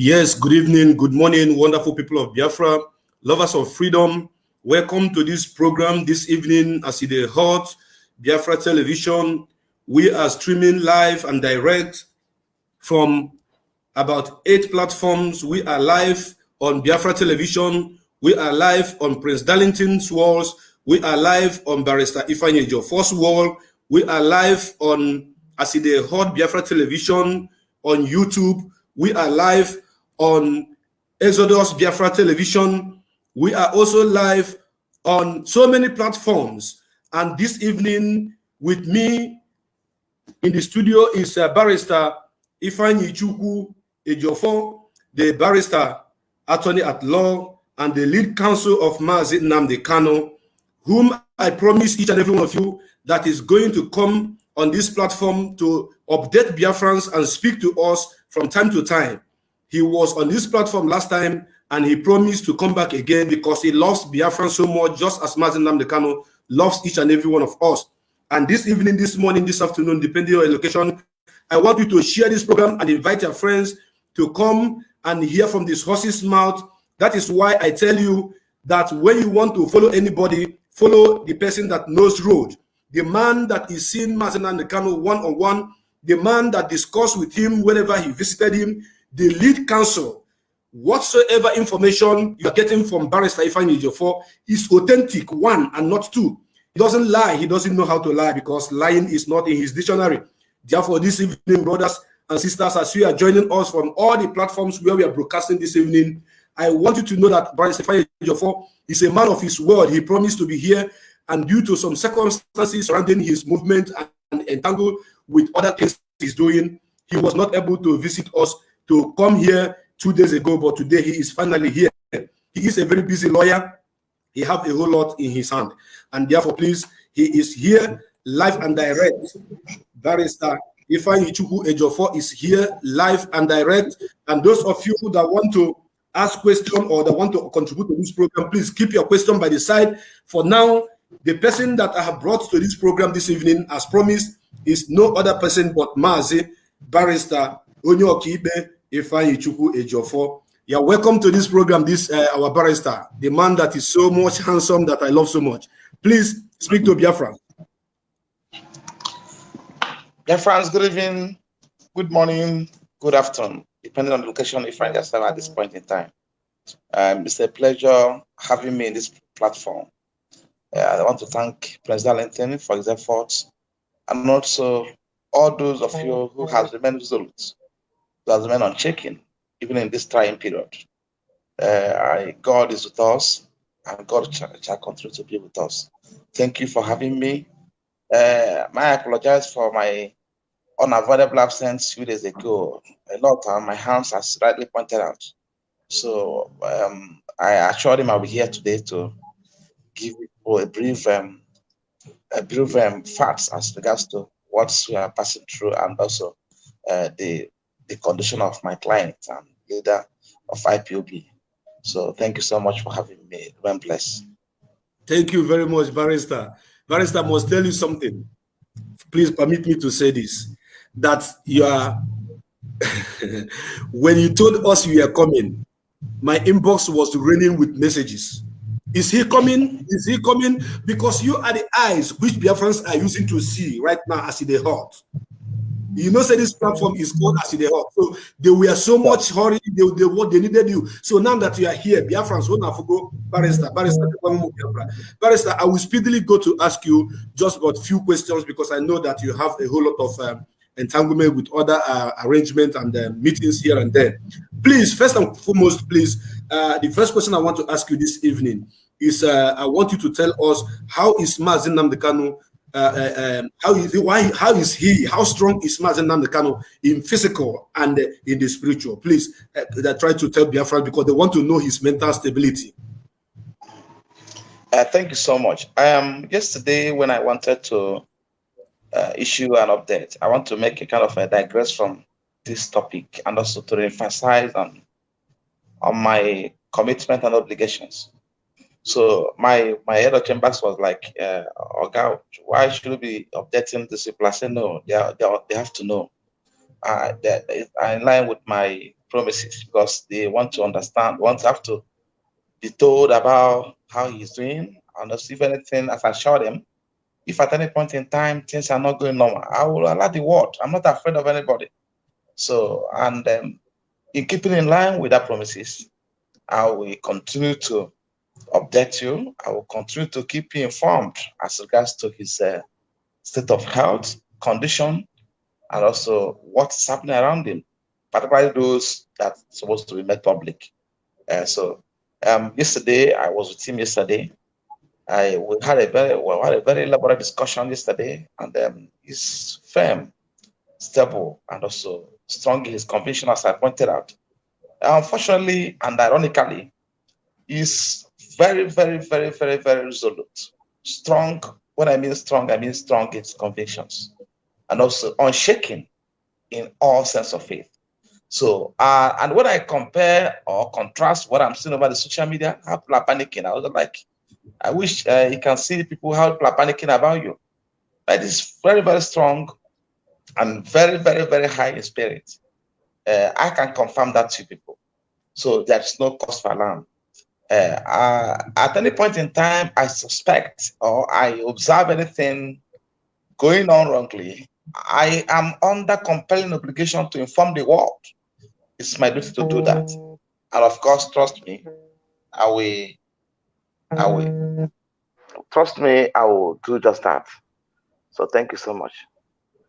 Yes, good evening, good morning, wonderful people of Biafra, lovers of freedom. Welcome to this program this evening as hot, Biafra Television. We are streaming live and direct from about eight platforms. We are live on Biafra Television. We are live on Prince Darlington's walls. We are live on Barrister Ifeanyi Ejiofor's wall. We are live on Aside Hot Biafra Television on YouTube. We are live on Exodus Biafra Television. We are also live on so many platforms. And this evening with me in the studio is uh, barrister Ifeanyi Chukwu Ejiofor, the barrister attorney at law and the lead counsel of Mazi Nnamdi Kanu, whom I promise each and every one of you that is going to come on this platform to update Biafrans and speak to us from time to time. He was on this platform last time and he promised to come back again because he loves Biafran so much, just as Mazi Nnamdi Kanu loves each and every one of us. And this evening, this morning, this afternoon, depending on your location, I want you to share this program and invite your friends to come and hear from this horse's mouth. That is why I tell you that when you want to follow anybody, follow the person that knows road. The man that is seen Mazi Nnamdi Kanu one-on-one, the man that discussed with him whenever he visited him, the lead counsel, whatsoever information you're getting from Barrister Ifeanyi Ejiofor is authentic, one and not two. He doesn't lie. He doesn't know how to lie because lying is not in his dictionary. Therefore, this evening, brothers and sisters, as you are joining us from all the platforms where we are broadcasting this evening, I want you to know that Barrister Ifeanyi Ejiofor is a man of his word. He promised to be here, and due to some circumstances surrounding his movement and entangled with other things he's doing, he was not able to visit us to come here two days ago, but today he is finally here. He is a very busy lawyer. He have a whole lot in his hand. And therefore, please, he is here live and direct. Barrister Ifeanyi Chukwu Ejiofor is here live and direct. And those of you who that want to ask question or that want to contribute to this program, please keep your question by the side. For now, the person that I have brought to this program this evening, as promised, is no other person but Mazi, Barrister Onyo Okibe, Ifeanyi Chukwu Ejiofor. Yeah, welcome to this program, this uh, our barrister, the man that is so much handsome that I love so much. Please speak to Biafra. Biafrans, good evening, good morning, good afternoon, depending on the location you find yourself at this point in time. Um, it's a pleasure having me in this platform. Uh, I want to thank Prince Darlington for his efforts and also all those of you who have remained resolute has remained unchecking, even in this trying period. Uh, I, God is with us, and God shall, shall, continue to be with us. Thank you for having me. Uh, I apologize for my unavoidable absence few days ago. A lot of my hands, are slightly pointed out. So um, I assured him I'll be here today to give you a brief, um, a brief um, facts as regards to what we are passing through and also uh, the the condition of my client and leader of IPOB. So thank you so much for having me. Remain blessed. Thank you very much, Barrister. Barrister must tell you something. Please permit me to say this, that you are, when you told us you are coming, my inbox was raining with messages. Is he coming? Is he coming? Because you are the eyes which Biafrans are using to see right now as in the heart. You know, say this platform is called as. So they were so much hurry, they, they what they needed you. So now that you are here, Biafrans, when I go, barrister, barrister, barrister, I will speedily go to ask you just about few questions because I know that you have a whole lot of um, entanglement with other uh, arrangements and uh, meetings here and there. Please, first and foremost, please, uh, the first question I want to ask you this evening is uh, I want you to tell us how is Mazi Nnamdi Kanu uh, uh, um, how is he, why how is he how strong is Mazi Nnamdi Kanu in physical and uh, in the spiritual? Please uh, try to tell Biafra because they want to know his mental stability. Uh, thank you so much. Um yesterday when I wanted to uh, issue an update I want to make a kind of a digress from this topic and also to emphasize on on my commitment and obligations so my my head of chambers was like, uh, "Okay, why should we be updating the people?" I said, "No, they are, they, are, they have to know. Uh, that in line with my promises because they want to understand, want to have to be told about how he's doing, and if anything, as I show them, if at any point in time things are not going normal, I will allow the word. I'm not afraid of anybody. So, and um, in keeping in line with our promises, I will continue to update you. I will continue to keep you informed as regards to his uh, state of health, condition, and also what's happening around him, particularly those that are supposed to be made public. Uh, so um, yesterday, I was with him yesterday. I we had a very well, had a very elaborate discussion yesterday, and um, he's firm, stable, and also strong in his conviction, as I pointed out. Unfortunately and ironically, is very, very, very, very, very resolute. Strong. When I mean strong, I mean strong in convictions. And also unshaken in all sense of faith. So, uh, and when I compare or contrast what I'm seeing over the social media, how people are panicking, I was like, I wish uh, you can see people how people are panicking about you. But is very, very strong and very, very, very high in spirit. Uh, I can confirm that to people. So there's no cause for alarm uh, at any point in time, I suspect or I observe anything going on wrongly, I am under compelling obligation to inform the world. It's my duty to do that. And of course, trust me, I will, I will, trust me, I will do just that. So thank you so much.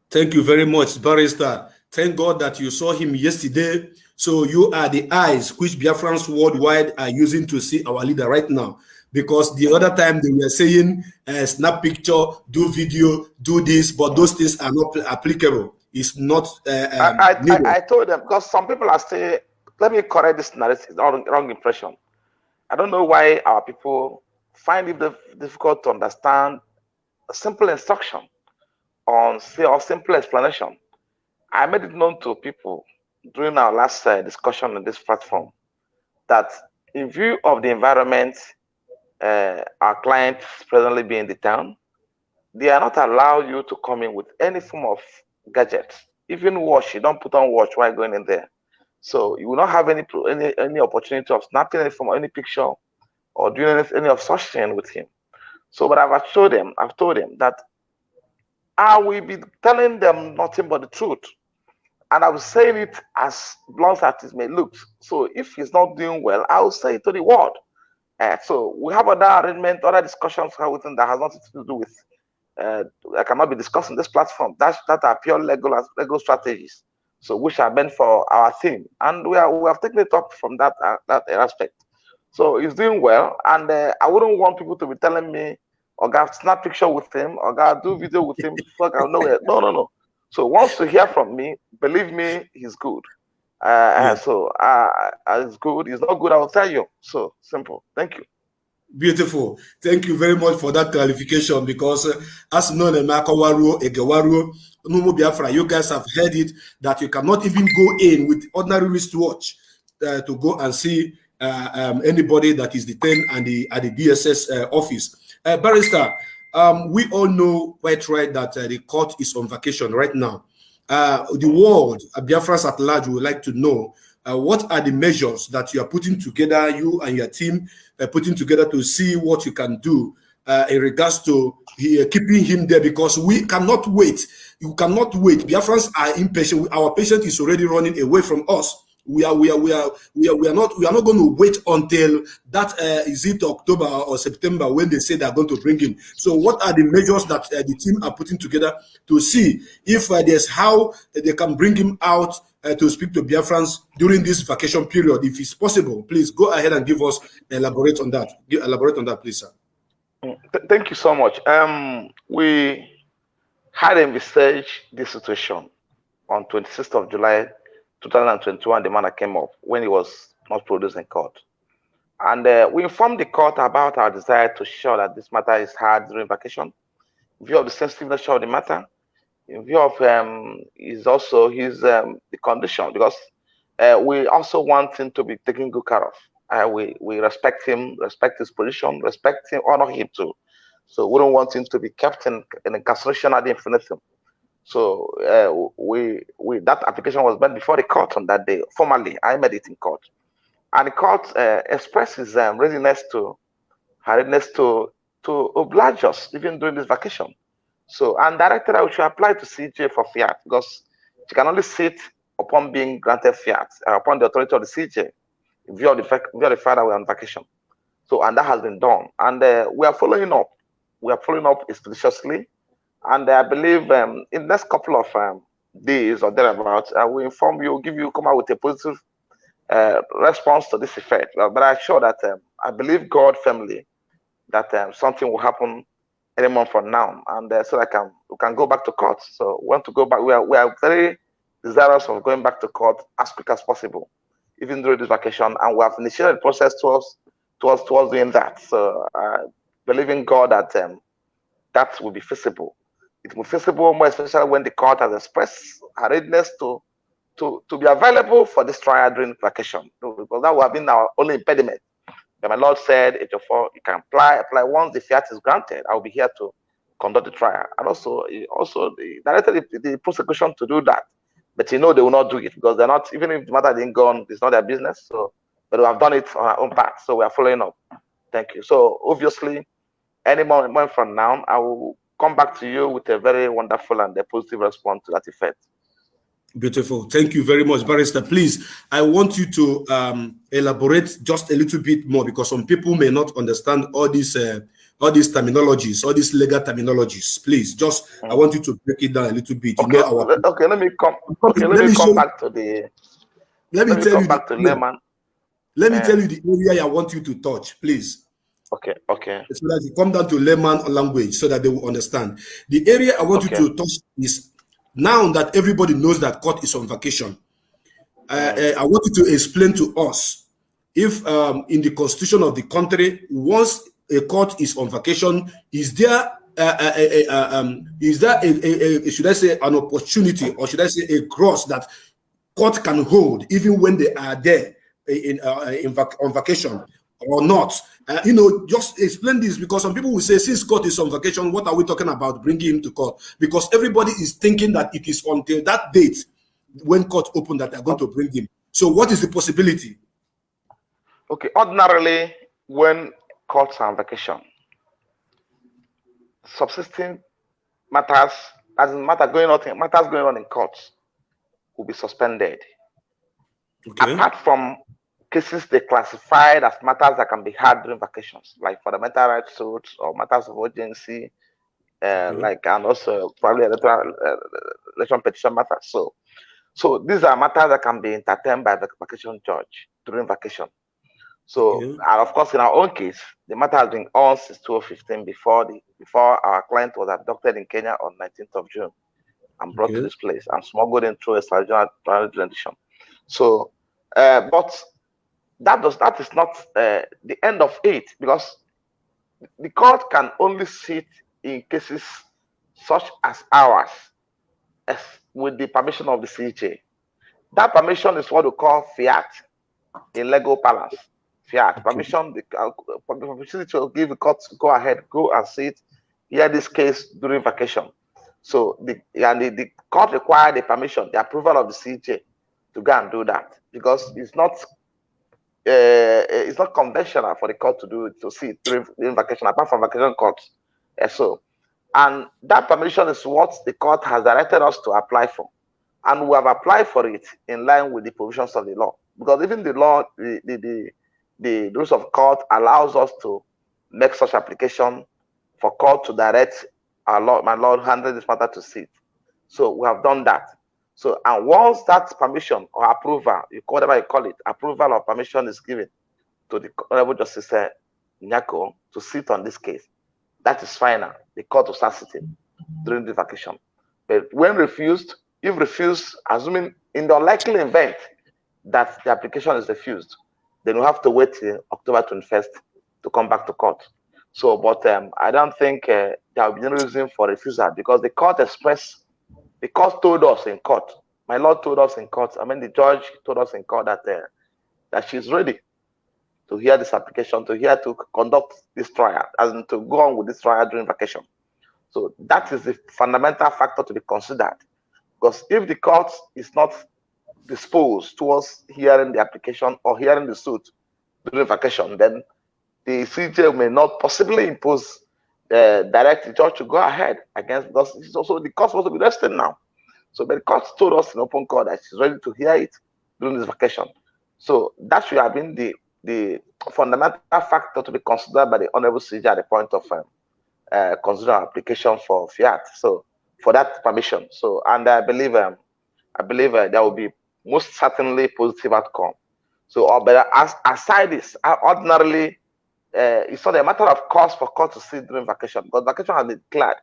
Thank you very much, Barrister. Thank God that you saw him yesterday. So you are the eyes which Biafrans worldwide are using to see our leader right now. Because the other time they were saying, uh, snap picture, do video, do this, but those things are not applicable. It's not. Uh, um, I, I, I, told them because some people are saying, let me correct this narrative, wrong, wrong impression. I don't know why our people find it difficult to understand a simple instruction on say or simple explanation I made it known to people during our last uh, discussion on this platform that in view of the environment uh, our clients presently be in the town, they are not allowed you to come in with any form of gadget. Even watch, you don't put on watch while going in there. So you will not have any any, any opportunity of snapping any from any picture or doing any, any of such thing with him. So, but I've told them, I've told them that I will be telling them nothing but the truth and I was saying it as blunt as it may look. So if he's not doing well, I will say it to the world. Uh, so we have other arrangement, other discussions within that has nothing to do with. Uh, I cannot be discussing this platform. That's that are pure legal legal strategies. So which are meant for our theme, and we are we have taken it up from that uh, that aspect. So he's doing well, and uh, I wouldn't want people to be telling me, "Oh, God, snap picture with him, or God, do video with him." Fuck, I know it. No, no, no. So wants to hear from me, believe me, he's good. Uh, yeah. So uh, it's good. It's not good. I will tell you. So simple. Thank you. Beautiful. Thank you very much for that clarification because uh, as known as Makawaru, Egewaru, Numu Biafra, you guys have heard it that you cannot even go in with ordinary wristwatch uh, to go and see uh, um, anybody that is detained at the, at the DSS uh, office. Uh, barrister, um, we all know quite right that uh, the court is on vacation right now. Uh, the world, uh, Biafrans at large, would like to know uh, what are the measures that you are putting together, you and your team uh, putting together to see what you can do uh, in regards to uh, keeping him there because we cannot wait. You cannot wait. Biafrans are impatient. Our patient is already running away from us. We are, we are, we are, we are, we are not, we are not going to wait until that uh, is it October or September when they say they are going to bring him. So, what are the measures that uh, the team are putting together to see if uh, there's how they can bring him out uh, to speak to Biafrans during this vacation period, if it's possible? Please go ahead and give us elaborate on that. Elaborate on that, please, sir. Thank you so much. Um, we had envisaged this situation on 26th of July 2021, the matter came up when he was not produced in court. And uh, we informed the court about our desire to show that this matter is hard during vacation, in view of the sensitive nature of the matter, in view of um, is also his um, the condition, because uh, we also want him to be taken good care of. Uh, we we respect him, respect his position, respect him, honor him too. So we don't want him to be kept in, in incarceration ad infinitum. So uh, we we that application was made before the court on that day. Formally, I made it in court, and the court uh, expresses um, readiness to readiness to to oblige us even during this vacation. So and directed I should apply to CJ for fiat because she can only sit upon being granted fiat uh, upon the authority of the CJ of the fact view the fact that we're on vacation. So and that has been done, and we are following up. We are following up expeditiously and I believe um, in the next couple of um, days or thereabouts, I will inform you, give you, come out with a positive uh, response to this effect. Uh, but I'm sure that um, I believe God firmly that um, something will happen any month from now, and uh, so I can we can go back to court. So we want to go back. We are we are very desirous of going back to court as quick as possible, even during this vacation, and we have initiated the process towards towards towards doing that. So I uh, believing God that um, that will be feasible it will be feasible more especially when the court has expressed her readiness to to to be available for this trial during vacation. Because that would have been our only impediment. But my lord said oh four, you can apply apply once the fiat is granted. I will be here to conduct the trial. And also also the directed the, the prosecution to do that. But you know they will not do it because they're not even if the matter didn't go on it's not their business so but we have done it on our own part so we are following up. Thank you. So obviously any moment from now i will come back to you with a very wonderful and a positive response to that effect. Beautiful. Thank you very much, Barrister. Please, I want you to um, elaborate just a little bit more because some people may not understand all these uh, all these terminologies, all these legal terminologies. Please, just. I want you to break it down a little bit. Okay, you know our... okay let me come. Okay, let, let me, come back to the. Let me, let me tell you. Back the, to layman. Let me uh, tell you the area I want you to touch, please. Okay, okay. So that you come down to layman language so that they will understand. The area I want okay. you to touch is now that everybody knows that court is on vacation. Uh, uh, I want you to explain to us if um, in the constitution of the country, once a court is on vacation, is there uh, uh, uh, uh um, is there a, a, a, should I say an opportunity or should I say a cross that court can hold even when they are there in, in vac on vacation? Or not. Uh, you know, just explain this because some people will say, since court is on vacation, what are we talking about bringing him to court? Because everybody is thinking that it is until that date when court open that they're going to bring him. So what is the possibility? Okay, ordinarily, when courts are on vacation, subsisting matters, as in matter going on, matters going on in courts will be suspended. Okay. Apart from cases they classified as matters that can be had during vacations, like fundamental rights suits or matters of urgency, uh, mm-hmm. like and also probably electoral uh, election petition matters. So, so these are matters that can be entertained by the vacation judge during vacation. So, mm-hmm. and of course, in our own case, the matter has been on since 2015 before the before our client was abducted in Kenya on 19th of June and brought to this place and smuggled in through a extrajudicial rendition. So, uh, but that does that is not uh, the end of it because the court can only sit in cases such as ours as with the permission of the CJ. That permission is what we call fiat in legal parlance. Fiat permission, the uh, permission to give the court to go ahead, go and sit, hear this case during vacation. So the and the, the court required the permission, the approval of the CJ to go and do that because it's not uh, it's not conventional for the court to do to see during, during vacation, apart from vacation courts. Uh, so, And that permission is what the court has directed us to apply for. And we have applied for it in line with the provisions of the law. Because even the law, the, the, the, the rules of court allows us to make such application for court to direct our Lord, my Lord, handle this matter to sit. So we have done that. So, and once that permission or approval, you call whatever you call it, approval or permission is given to the Honorable Justice uh, Nyako to sit on this case, that is final. The court will start sitting during the vacation. But when refused, if refused, assuming in the unlikely event that the application is refused, then we have to wait till October 21st to come back to court. So, but um, I don't think uh, there will be no reason for refusal because the court expressed, the court told us in court, my lord told us in court, I mean, the judge told us in court that uh, that she's ready to hear this application, to hear to conduct this trial, in to go on with this trial during vacation. So that is the fundamental factor to be considered. Because if the court is not disposed towards hearing the application or hearing the suit during vacation, then the CJ may not possibly impose uh, direct the judge to go ahead against because it's also the court supposed to be resting now. So but the court told us in open court that she's ready to hear it during this vacation. So that should have been the the fundamental factor to be considered by the honorable CJ at the point of um, uh, considering application for fiat. So for that permission. So and I believe um, I believe uh, there will be most certainly positive outcome. So, uh, but as, aside this, uh, ordinarily, uh, it's not a matter of cost for court to sit during vacation because vacation has been declared.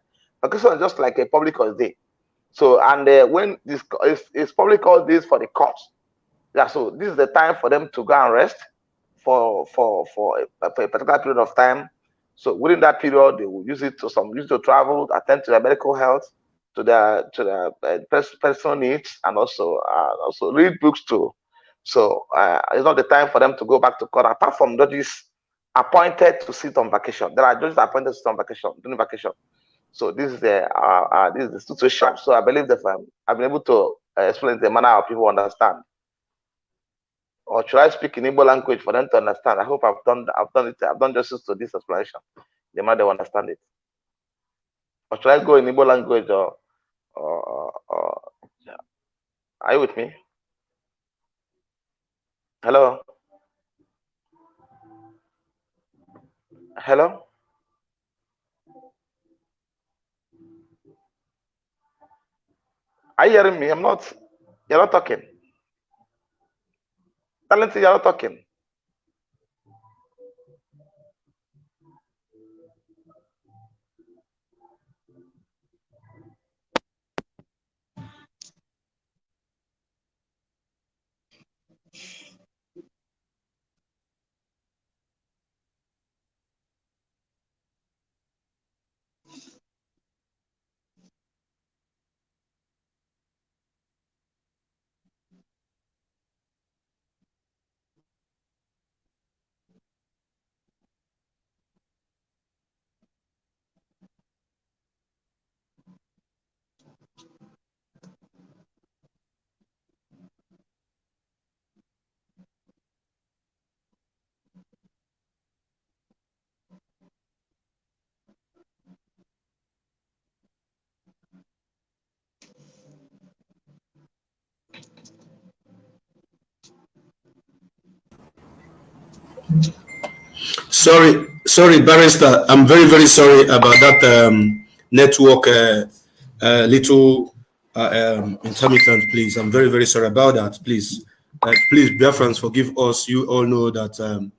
Vacation is just like a public holiday. So, and uh, when this is, is public holidays for the courts, yeah. So this is the time for them to go and rest for for for a, for a particular period of time. So within that period, they will use it to some use to travel, attend to their medical health, to their to their uh, personal needs, and also uh, also read books too. So uh, it's not the time for them to go back to court. Apart from judges appointed to sit on vacation, there are judges appointed to sit on vacation during vacation. So this is the uh, uh, this is the situation. So I believe that um, I've been able to uh, explain the manner how people understand. Or should I speak in Igbo language for them to understand? I hope I've done I've done it. I've done justice to this explanation. The man they understand it. Or should I go in Igbo language or or, or yeah. are you with me? Hello. Hello. Are you hearing me? I'm not. You're not talking. Talented, you're not talking. Sorry, sorry, barrister. I'm very, very sorry about that um, network uh, uh, little uh, um, intermittent, please. I'm very, very sorry about that. Please, uh, please, Biafrans, forgive us. You all know that um,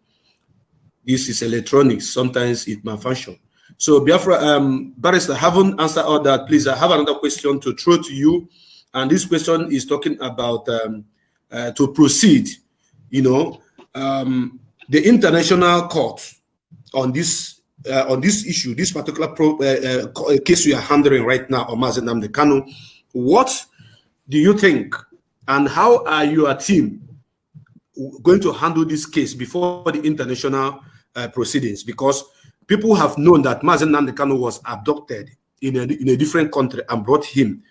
this is electronics. Sometimes it malfunction. So, Biafra, um, barrister, haven't answered all that. Please, I have another question to throw to you. And this question is talking about um, uh, to proceed, you know, um, the international court on this uh, on this issue, this particular pro, uh, uh, case we are handling right now on Mazi Nnamdi Kanu, what do you think and how are your team going to handle this case before the international uh, proceedings? Because people have known that Mazen Namde was abducted in a, in a different country and brought him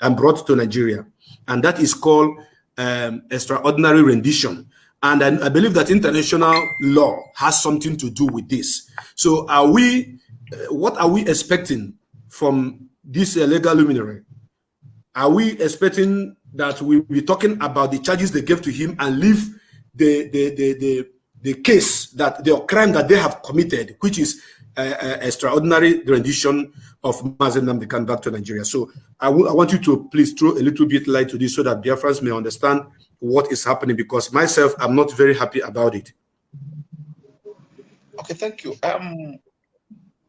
and brought to Nigeria. And that is called um, extraordinary rendition. And I, I, believe that international law has something to do with this. So are we, uh, what are we expecting from this uh, legal luminary, are we expecting that we'll be talking about the charges they gave to him and leave the the the the, the case that the crime that they have committed, which is uh, uh, extraordinary rendition of Mazi Nnamdi Kanu back to Nigeria. So I, I want you to please throw a little bit light to this so that Biafrans may understand what is happening because myself, I'm not very happy about it. Okay, thank you. Um,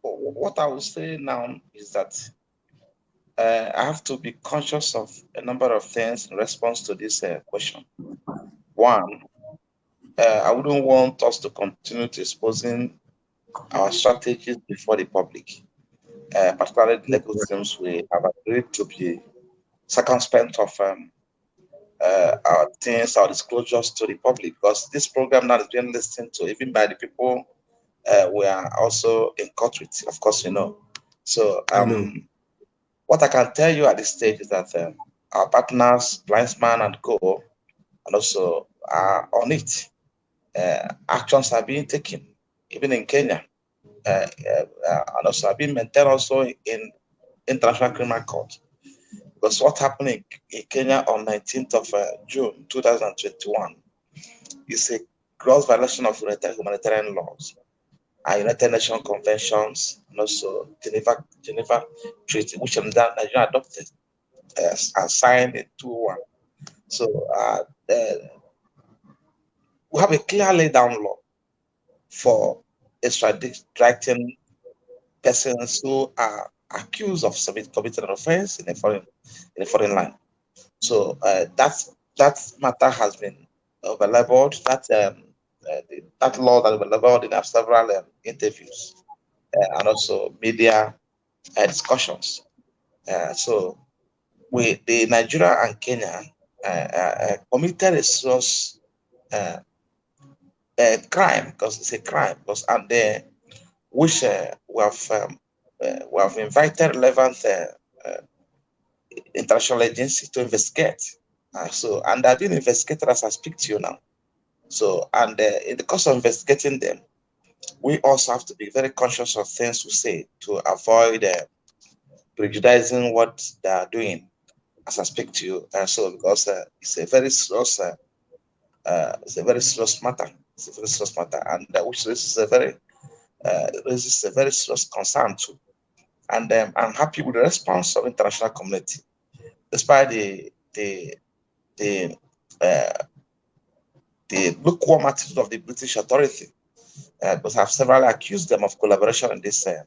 what I will say now is that uh, I have to be conscious of a number of things in response to this uh, question. One, uh, I wouldn't want us to continue to exposing our strategies before the public, uh, particularly the legal teams. We have agreed to be circumspect of um, uh, our things, our disclosures to the public, because this program now is being listened to even by the people uh, we are also in court with, of course, you know. So, um, mm what I can tell you at this stage is that um, our partners, Blindsman and Co, and also are on it. Uh, actions are being taken, even in Kenya, uh, uh, and also are being maintained also in International Criminal Court. Because what happened in, in Kenya on 19th of uh, June 2021 is a gross violation of humanitarian laws and United Nations conventions and also Geneva, Geneva Treaty, which Nigeria adopted uh, and signed in 2-1. So uh, we have a clear laid down law for extraditing persons who are accused of committing an offense in a foreign in a foreign land. So uh, that that matter has been available. That um, uh, the, that law that about in several um, interviews uh, and also media uh, discussions. Uh, so we, the Nigeria and Kenya uh, committed a serious crime because it's a crime because and they which we have um, we have invited relevant international agencies to investigate. so and I've been investigated as I speak to you now. So, and uh, in the course of investigating them, we also have to be very conscious of things we say to avoid uh, prejudicing what they are doing as I speak to you. And so, because uh, it's a very serious, uh, uh, it's a very serious matter. It's a very serious matter, and uh, which raises a very, raises a very serious concern too. And um, I'm happy with the response of international community, despite the the the the lukewarm attitude of the British authority, uh, because I've several accused them of collaboration in this uh,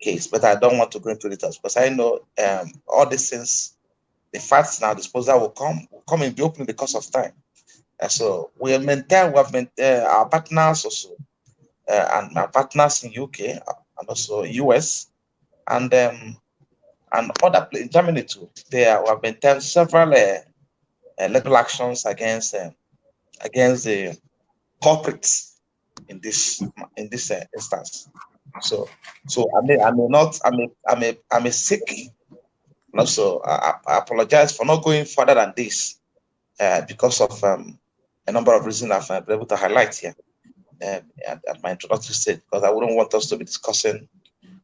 case, but I don't want to go into details because I know um, all these things, the facts now disposal will come will come in the open because of time. Uh, so we'll maintain, we have maintained, uh, our partners also, uh, and our partners in UK and also US, and um, and other in Germany too. There have maintained several uh, legal actions against um, against the culprits in this in this uh, instance. So, so I may I may not I may I may I may seek. Also, I, I apologize for not going further than this uh, because of um, a number of reasons I've uh, been able to highlight here uh, at, at, my introductory stage. Because I wouldn't want us to be discussing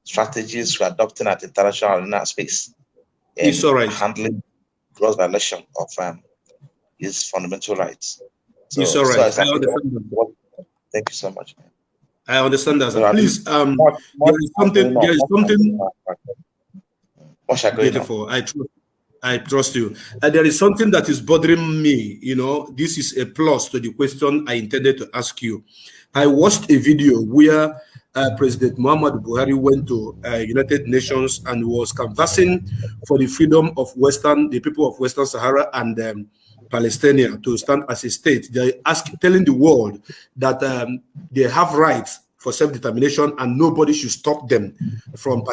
strategies we're adopting at international arena space. It's all right. Handling gross violation of um, his fundamental rights. So, it's all right. So I understand. Thank you so much. Man. I understand that. So Please, um, there is something. There is something. Beautiful. I trust. I trust you. Uh, there is something that is bothering me. You know, this is a plus to the question I intended to ask you. I watched a video where uh, President Muhammad Buhari went to uh, United Nations and was canvassing for the freedom of Western, the people of Western Sahara, and um, Palestinian to stand as a state. They're asking, telling the world that um, they have rights for self-determination and nobody should stop them from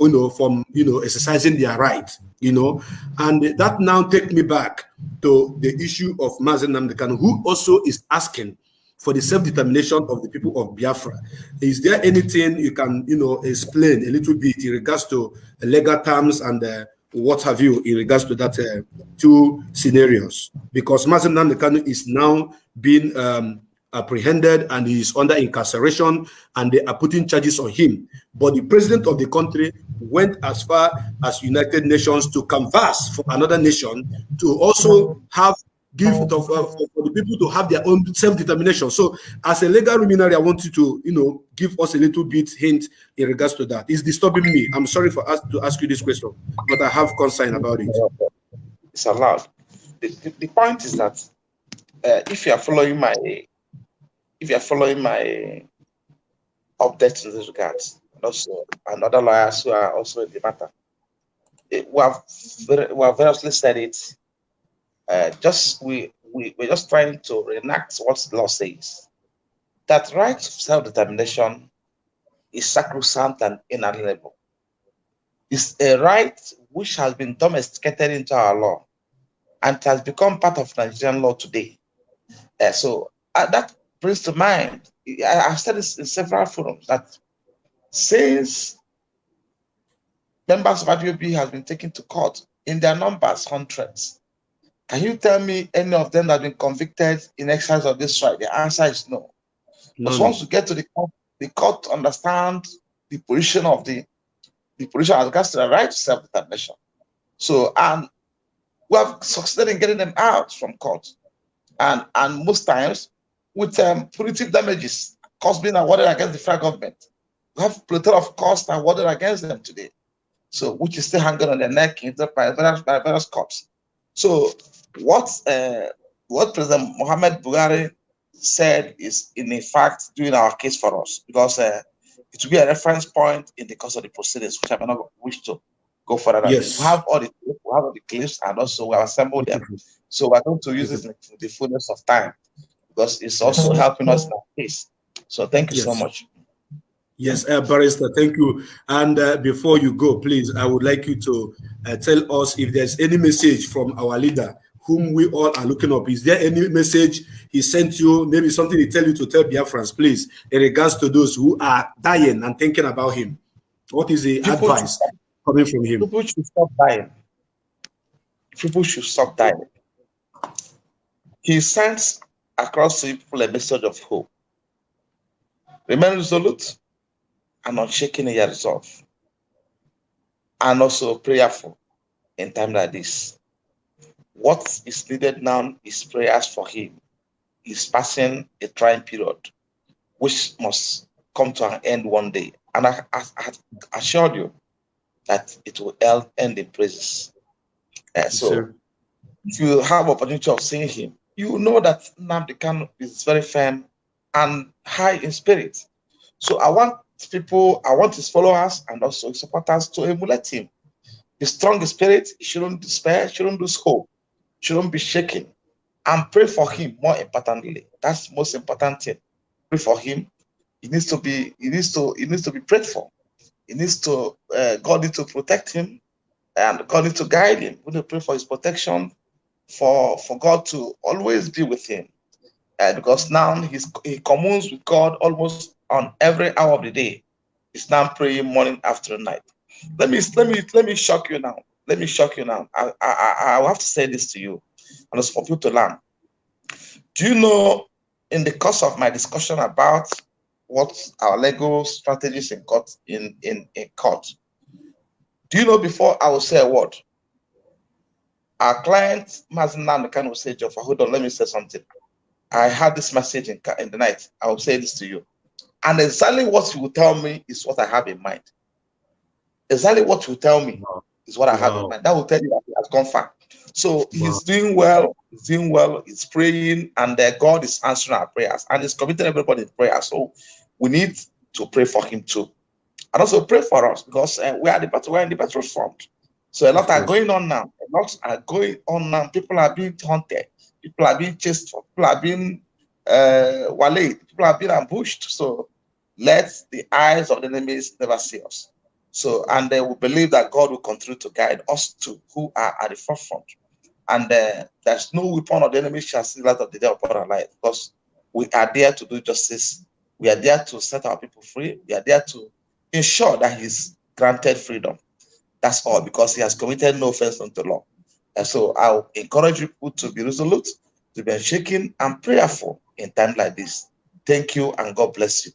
you know, from you know exercising their right, you know. And that now take me back to the issue of Mazi Nnamdi Kanu, who also is asking for the self-determination of the people of Biafra. Is there anything you can, you know, explain a little bit in regards to legal terms and uh, what have you in regards to that uh, two scenarios because Mazi Nnamdi Kanu is now being um, apprehended and he is under incarceration and they are putting charges on him but the president of the country went as far as United Nations to canvass for another nation to also have give uh, for, for, the people to have their own self-determination. So as a legal luminary, I want you to, you know, give us a little bit hint in regards to that. It's disturbing me. I'm sorry for us to ask you this question, but I have concern about it. It's allowed. The, the, the point is that uh, if you are following my, if you are following my updates in this regard, and also and other lawyers who are also in the matter, it, we have we have variously said it uh, just we, we we're just trying to reenact what the law says. That right to self-determination is sacrosanct and inalienable. It's a right which has been domesticated into our law and has become part of Nigerian law today. Uh, so uh, that brings to mind, I, have said this in several forums, that since members of IPOB have been taken to court in their numbers, hundreds, can you tell me any of them that have been convicted in exercise of this right? The answer is no. no. But once you get to the court, the court understand the position of the the position as regards to the right to self-determination. So and we have succeeded in getting them out from court. And and most times with um, punitive damages, costs being awarded against the federal government. We have plethora of costs awarded against them today. So which is still hanging on their neck in the by various, by various courts. So what uh, what President Mohamed Buhari said is in fact doing our case for us because uh, it will be a reference point in the course of the proceedings, which I may not wish to go further. Yes. We have all the we have all the clips and also we have assembled them. So we're going to use this in the fullness of time because it's also helping us in our case. So thank you yes. so much. Yes, uh, Barrister, thank you. And uh, before you go, please, I would like you to uh, tell us if there's any message from our leader whom we all are looking up. Is there any message he sent you, maybe something he tell you to tell Biafrans, please, in regards to those who are dying and thinking about him? What is the people advice coming from him? People should stop dying. People should stop dying. He sends across to people a message of hope. Remain resolute and unshaken in your resolve. And also prayerful in time like this what is needed now is prayers for him. He's passing a trying period, which must come to an end one day. And I, I, I assured you that it will end in praises. Uh, so if you have opportunity of seeing him, you know that Nnamdi Kanu is very firm and high in spirit. So I want people, I want his followers and also his supporters to emulate him. Be strong spirit, shouldn't despair, shouldn't lose hope shouldn't be shaken. And pray for him more importantly. That's most important thing. Pray for him. He needs to be, he needs to, he needs to be prayed for. He needs to, uh, God needs to protect him and God needs to guide him. We need to pray for his protection, for, for God to always be with him. Uh, because now he's, he communes with God almost on every hour of the day. He's now praying morning, afternoon, night. Let me let me let me shock you now let me shock you now. I, I, I will have to say this to you, and it's for you to learn. Do you know, in the course of my discussion about what our legal strategies in court, in, in, in court, do you know before I will say a word, our client, Mazinan kind of say, Joffa, hold on, let me say something. I had this message in, in the night. I will say this to you. And exactly what you will tell me is what I have in mind. Exactly what you tell me is what I have in mind. That will tell you that he has gone far. So wow. he's doing well, he's doing well, he's praying, and uh, God is answering our prayers and he's committing everybody in prayer. So we need to pray for him too. And also pray for us because uh, we are the battle, we're in the battlefront. So a lot are going on now. A lot are going on now. People are being hunted, people are being chased, people are being uh, waylaid, people are being ambushed. So let the eyes of the enemies never see us. So, and uh, we believe that God will continue to guide us to who are at the forefront. And uh, there's no weapon of the enemy shall see light of the day upon our life because we are there to do justice. We are there to set our people free. We are there to ensure that he's granted freedom. That's all because he has committed no offense unto the law. And so I'll encourage people to be resolute, to be unshaken and prayerful in times like this. Thank you and God bless you.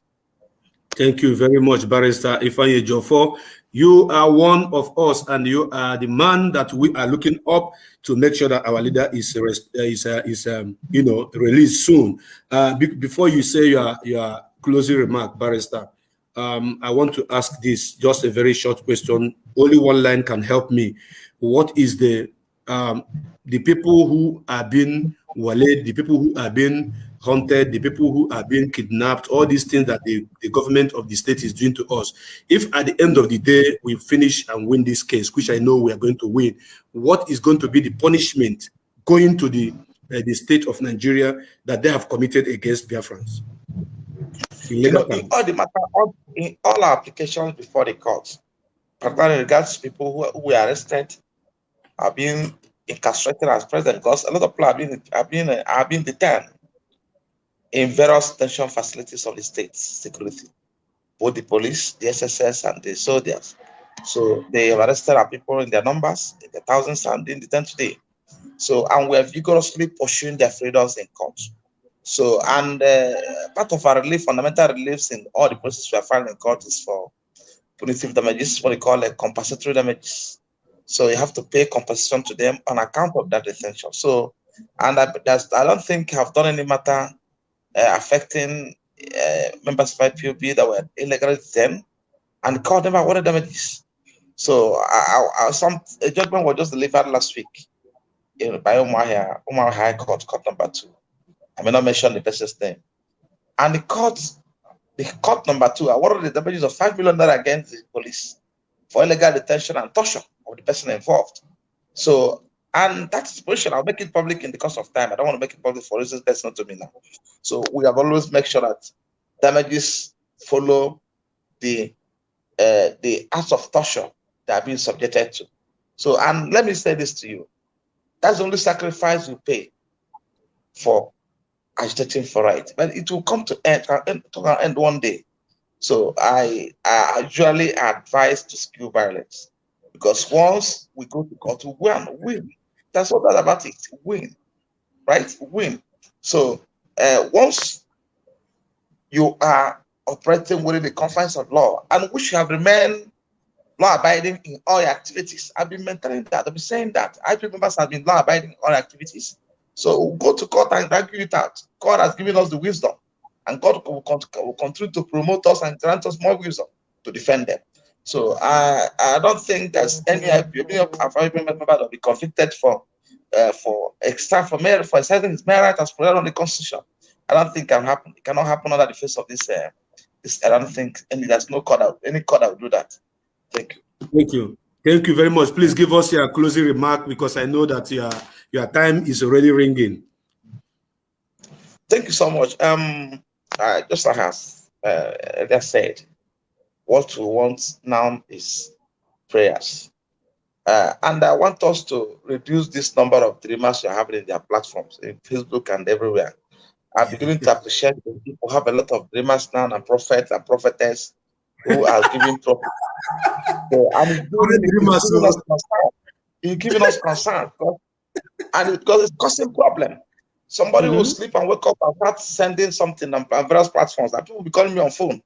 Thank you very much, Barrister Ifeanyi Ejiofor. You are one of us, and you are the man that we are looking up to make sure that our leader is uh, is uh, is um, you know released soon. Uh, be before you say your your closing remark, barrister, um, I want to ask this just a very short question. Only one line can help me. What is the um, the people who are being wale, the people who are being hunted, the people who are being kidnapped, all these things that the, the government of the state is doing to us. If at the end of the day we finish and win this case, which I know we are going to win, what is going to be the punishment going to the uh, the state of Nigeria that they have committed against Biafrans? You know, in all the matter, all, in all our applications before the court, particularly regards to people who, who were arrested, are being incarcerated as president, because a lot of people are being are being are being detained in various detention facilities of the state security, both the police, the SSS, and the soldiers. So they have arrested our people in their numbers, in the thousands, and in the today. So, and we are vigorously pursuing their freedoms in court. So, and uh, part of our relief, fundamental reliefs in all the processes we are filing in court is for punitive damages, what we call a compensatory damages. So you have to pay compensation to them on account of that detention. So, and I, I don't think I've done any matter uh, affecting uh, members of IPOB that were illegally detained, and the court never awarded damages. So I, I, some a judgment was just delivered last week in, by Umar, Umar High Court, court number two. I may not mention the person's name. And the court, the court number two awarded the damages of five million dollars against the police for illegal detention and torture of the person involved. So and that's the position. I'll make it public in the course of time. I don't want to make it public for reasons personal to me now. So we have always make sure that damages follow the uh, the acts of torture that are being subjected to. So, and let me say this to you: that's the only sacrifice we pay for agitating for right, but it will come to end, to an end one day. So I, I usually advise to skew violence because once we go to court, we win. That's what that about it. Win, right? Win. So uh, once you are operating within the confines of law and which have remained law abiding in all your activities. I've been maintaining that. I've been saying that. IP members have been law abiding in all activities. So go to court and argue it out. God has given us the wisdom, and God will continue to promote us and grant us more wisdom to defend them. So I I don't think there's any IPOB member that will be convicted for uh, for extra for merit for exercising his merit as provided on the constitution. I don't think can happen. It cannot happen under the face of this. Uh, this I don't think any there's no court out any court that will do that. Thank you. Thank you. Thank you very much. Please give us your closing remark because I know that your your time is already ringing. Thank you so much. Um, uh, just like as uh, said, what we want now is prayers. Uh, and I want us to reduce this number of dreamers you're having in their platforms, in Facebook and everywhere. I'm beginning to appreciate that people have a lot of dreamers now and prophets and prophetess who are giving prophet. So I'm giving, us concern. You're giving us concern. And because it's causing problem. Somebody mm -hmm. will sleep and wake up and start sending something on, various platforms. That people will be calling me on phone.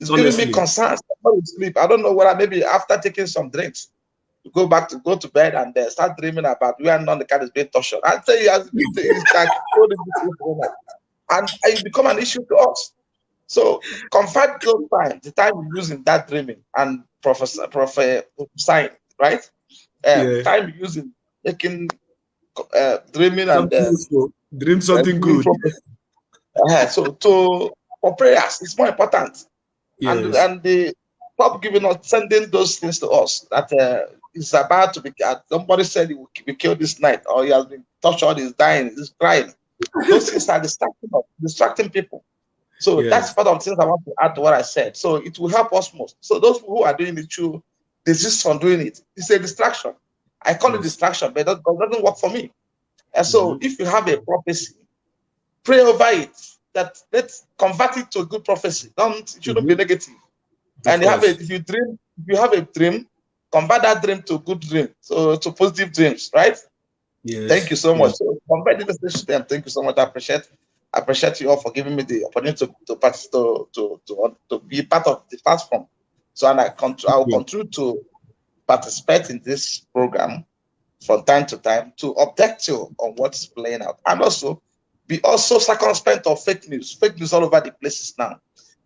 It's Honestly. giving me concern. Somebody sleep. I don't know whether maybe after taking some drinks, you go back to go to bed and uh, start dreaming about where none the cat is being tortured. I tell you, as it's like and it become an issue to us. So confide those time, the time you use in that dreaming and professor, professor, sign, right? Uh, yeah. Time using making uh, dreaming something and uh, dream something good. So to for prayers, it's more important. Yes. And and the stop giving us sending those things to us that uh, is about to be. Uh, somebody said he will be killed this night, or he has been tortured, he's dying, he's crying. Those things are distracting, distracting people. So yes. that's part of the things I want to add to what I said. So it will help us most. So those who are doing it, you desist from doing it. It's a distraction. I call yes. it distraction, but that doesn't work for me. And so mm -hmm. if you have a prophecy, pray over it. That let's convert it to a good prophecy. Don't it shouldn't mm -hmm. be negative. Of and you have a, if you dream, if you have a dream, convert that dream to good dream, so to positive dreams, right? Yes. Thank you so much. Yes. So convert the message to them. Thank you so much. I appreciate I appreciate you all for giving me the opportunity to to to to, to, to be part of the platform So, and I I will continue to participate in this program from time to time to update you on what's playing out, and also be also circumspect of fake news. Fake news all over the places now.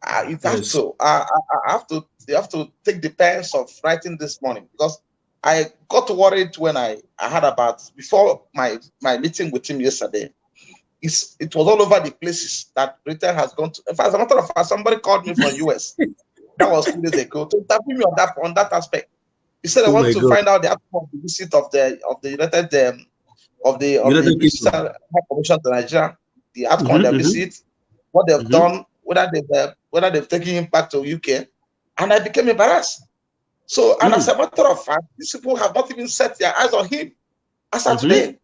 Uh, you have yes. to. Uh, I, I have to. You have to take the pains of writing this morning because I got worried when I, I heard about before my my meeting with him yesterday. It's, it was all over the places that Britain has gone to. In fact, as a matter of fact, somebody called me from US. that was two days ago to interview me on that on that aspect. He said, "I oh want to God. find out the outcome of the visit of the of the United um, of the of the High Commission to Nigeria, the outcome mm -hmm, of their mm -hmm. visit, what they've mm -hmm. done, whether they've uh, whether they've taken him back to UK, and I became embarrassed. So, and mm. as a matter of fact, these people have not even set their eyes on him as of today.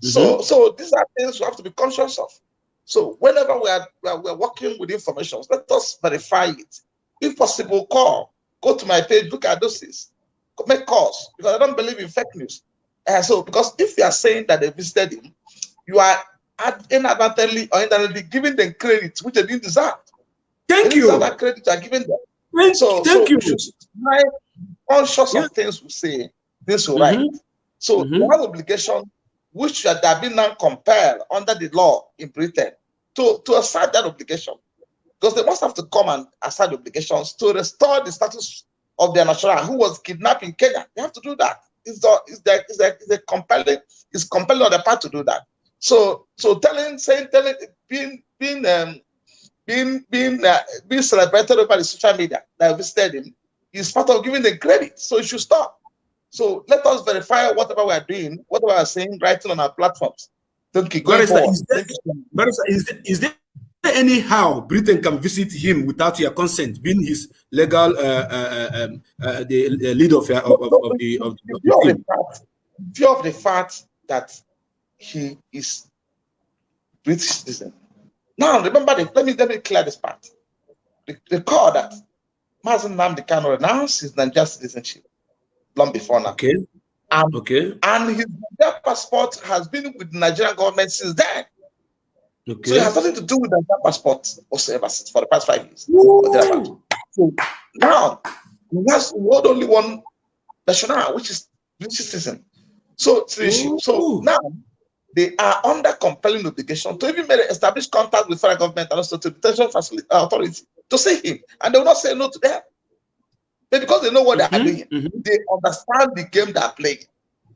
So, mm-hmm. so these are things we have to be conscious of. So, whenever we are, we are, we are working with information, let us verify it. If possible, call, go to my page, look at those things make calls because I don't believe in fake news. Uh, so, because if you are saying that they visited him, you are inadvertently or indirectly giving them credit which they didn't deserve. Thank they you. That credit you are giving them. Thank, so, thank so you. My conscious yeah. of things we say this will mm -hmm. right. So mm -hmm. you have obligation which you have been now compelled under the law in Britain to, to assert that obligation. Because they must have to come and assert obligations to restore the status of their national who was kidnapped in Kenya. They have to do that. It's a, it's a, it's a, it's a compelling, it's compelling on the part to do that. So, so telling, saying, telling, being, being, um, being, being, uh, being celebrated over the social media that visited him is part of giving the credit. So it should stop. So let us verify whatever we are doing, whatever we are saying, writing on our platforms. Thank you. Going forward. Is there, is there, is there anyhow Britain can visit him without your consent, being his legal uh, uh, uh um, uh, the leader of, of, of, the of, the, view of, the fact, view of the fact that he is British citizen. Now remember, the, let me let me clear this part. The, the call that Mazi Nnamdi Kanu announced his Nigerian citizenship long before now. Okay. Um, okay. And his passport has been with the Nigerian government since then. Okay. So it has nothing to do with the passport whatsoever for the past five years. So now he has world only one national, which is British citizen. So so now they are under compelling obligation to even establish contact with federal government and also to detention facility uh, authority to see him, and they will not say no to them. But because they know what mm -hmm, they are mm-hmm, doing, mm -hmm. they understand the game they are playing.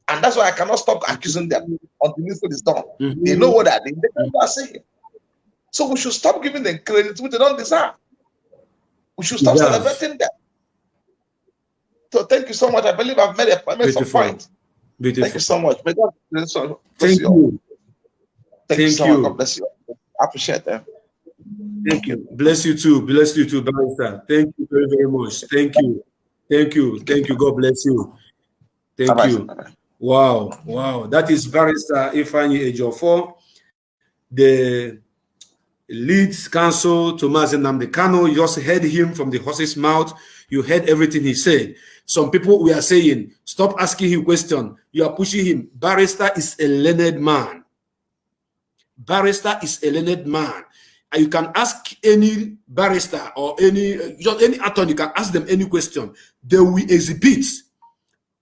And that's why I cannot stop accusing them until this is done. Mm -hmm. They know what they're doing. They know what they're saying. So we should stop giving them credit which they don't deserve. We should stop yes. celebrating them. So thank you so much. I believe I've made, a, I made some point. Beautiful. Thank you so much. May God bless you. Thank you. Thank, you so much. God bless you. I appreciate that. Thank you. Bless you too. Bless you too, Barrister. Thank you very, very much. Thank you. Thank you. Thank you. God bless you. Thank you. Wow, wow. That is Barrister Ifeanyi Ejiofor, the to Mazi Nnamdi Kanu. You just heard him from the horse's mouth. You heard everything he said. Some people we are saying, stop asking him question. You are pushing him. Barrister is a learned man. Barrister is a learned man. And you can ask any barrister or any just any attorney, you can ask them any question. They will exhibit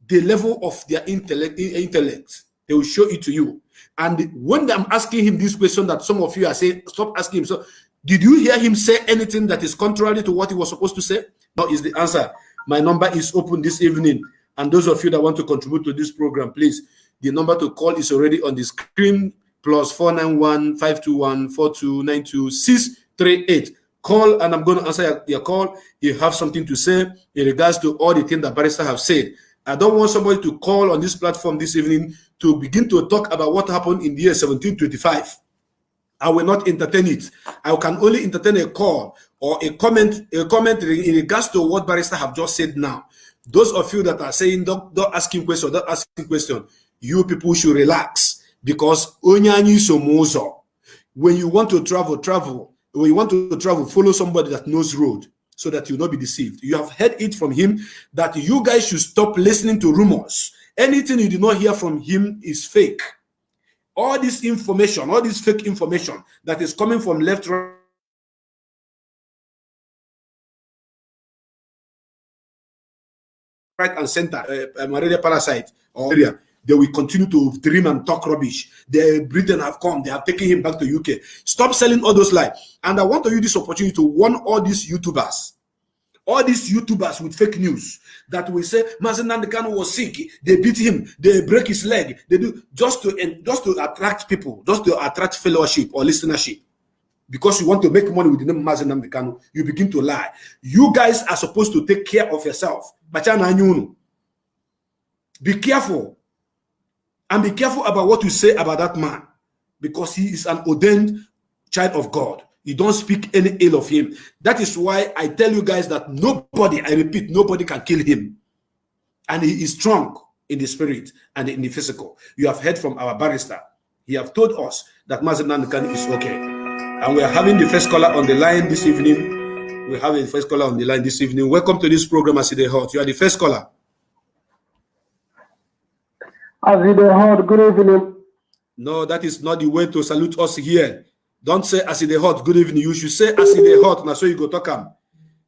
the level of their intellect, intellect. They will show it to you. And when I'm asking him this question that some of you are saying, stop asking him. So, did you hear him say anything that is contrary to what he was supposed to say? Now is the answer. My number is open this evening. And those of you that want to contribute to this program, please, the number to call is already on the screen, plus 491 521 4292 638. Call and I'm going to answer your call. You have something to say in regards to all the things that barrister have said. I don't want somebody to call on this platform this evening to begin to talk about what happened in the year 1725. I will not entertain it. I can only entertain a call or a comment, a comment in regards to what barrister have just said now. Those of you that are saying don't, don't ask him question, don't ask him question, you people should relax because when you want to travel, travel. When you want to travel, follow somebody that knows road so that you will not be deceived. You have heard it from him that you guys should stop listening to rumors. Anything you do not hear from him is fake. All this information, all this fake information that is coming from left, right, right and center, uh, malaria parasite or area, they will continue to dream and talk rubbish. The Britain have come, they have taken him back to UK. Stop selling all those lies. And I want to use this opportunity to warn all these YouTubers, all these YouTubers with fake news that will say Mazi Nnamdi Kanu was sick, they beat him, they break his leg, they do just to just to attract people, just to attract fellowship or listenership because you want to make money with the name Mazi Nnamdi Kanu, you begin to lie. You guys are supposed to take care of yourself. Be careful. And be careful about what you say about that man. Because he is an ordained child of God. You don't speak any ill of him. That is why I tell you guys that nobody, I repeat, nobody can kill him. And he is strong in the spirit and in the physical. You have heard from our barrister. He have told us that Mazi Nnamdi Kanu is okay. And we are having the first caller on the line this evening. We have the first caller on the line this evening. Welcome to this program, Aside Hot. You are the first caller. Aside Hot, good evening. No, that is not the way to salute us here. Don't say Aside Hot, good evening. You should say Aside Hot. Now, so you go talk.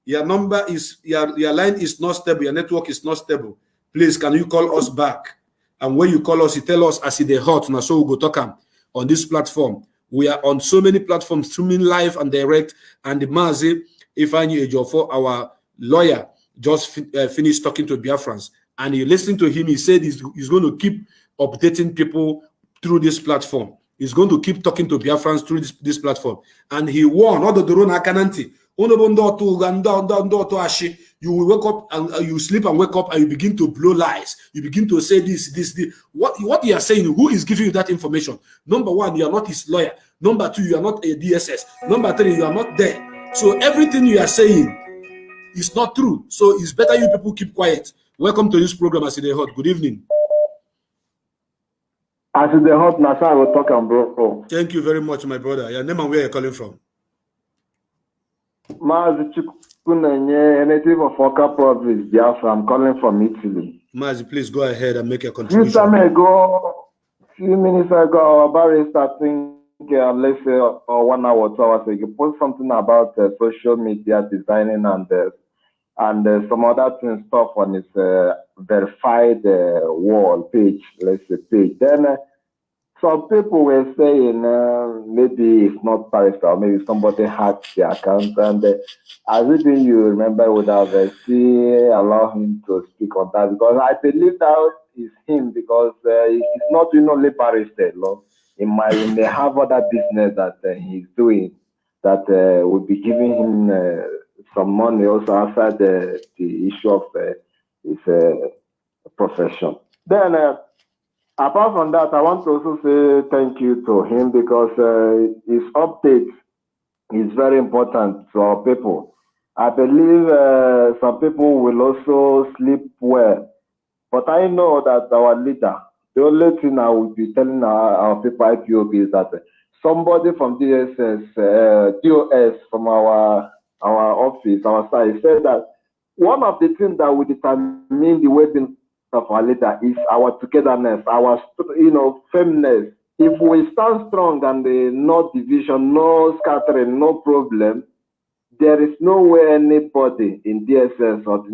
Your number is, your, your line is not stable. Your network is not stable. Please, can you call us back? And when you call us, you tell us Aside Hot. Now, so we go talk on this platform. We are on so many platforms, streaming live and direct. And the Mazi Ifeanyi Ejiofor, our lawyer, just uh, finished talking to Biafrans. And you listen to him, he said he's, he's going to keep updating people through this platform. He's going to keep talking to Biafrans through this, this platform. And he warned, all the Dorona Kananti, you will wake up and uh, you sleep and wake up and you begin to blow lies. You begin to say this, this, this. What, what you are saying, who is giving you that information? Number one, you are not his lawyer. Number two, you are not a DSS. Number three, you are not there. So everything you are saying is not true. So it's better you people keep quiet. Welcome to this program, Aside Hot. Good evening. Aside Hot, Nasa, I will talk and bro. Thank you very much, my brother. Your name and where you're calling from? Mazi Kunenye, a native of Oka province, Biafra. I'm calling from Italy. Mazi, please go ahead and make a contribution. Few time ago, few minutes ago, our barrister, I think, uh, let's say, uh, one hour, two hours ago, you post something about uh, social media designing and uh, and uh, some other things stuff on his uh, verified uh, wall page, let's say page. Then uh, some people were saying uh, maybe it's not Paris or maybe somebody hacked the account. And uh, as even you remember, would have uh, see, allow him to speak on that because I believe that is him because uh, it's not you know, only Paris law. In my, in the have other business that uh, he's doing that uh, would be giving him uh, some money also outside the, the issue of uh, his uh, profession. Then uh, Apart from that, I want to also say thank you to him because uh, his update is very important to our people. I believe uh, some people will also sleep well, but I know that our leader, the only thing I will be telling our, our people IPOB is that somebody from DSS, uh, DOS from our our office, our side, said that one of the things that will determine the way of our leader is our togetherness, our you know firmness. If we stand strong and the no division, no scattering, no problem, there is no way anybody in DSS or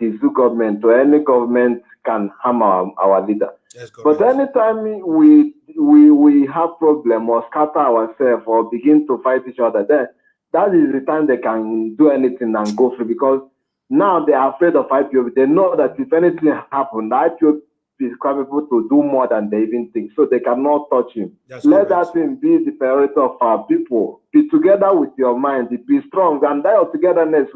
the zoo government or any government can harm our, our leader. Yes, but anytime we we we have problem or scatter ourselves or begin to fight each other, then that is the time they can do anything and go free because now they are afraid of IPOB. They know that if anything happens, IPOB is capable to do more than they even think. So they cannot touch him. That's Let correct. that thing be the priority of our people. Be together with your mind. Be strong. And that togetherness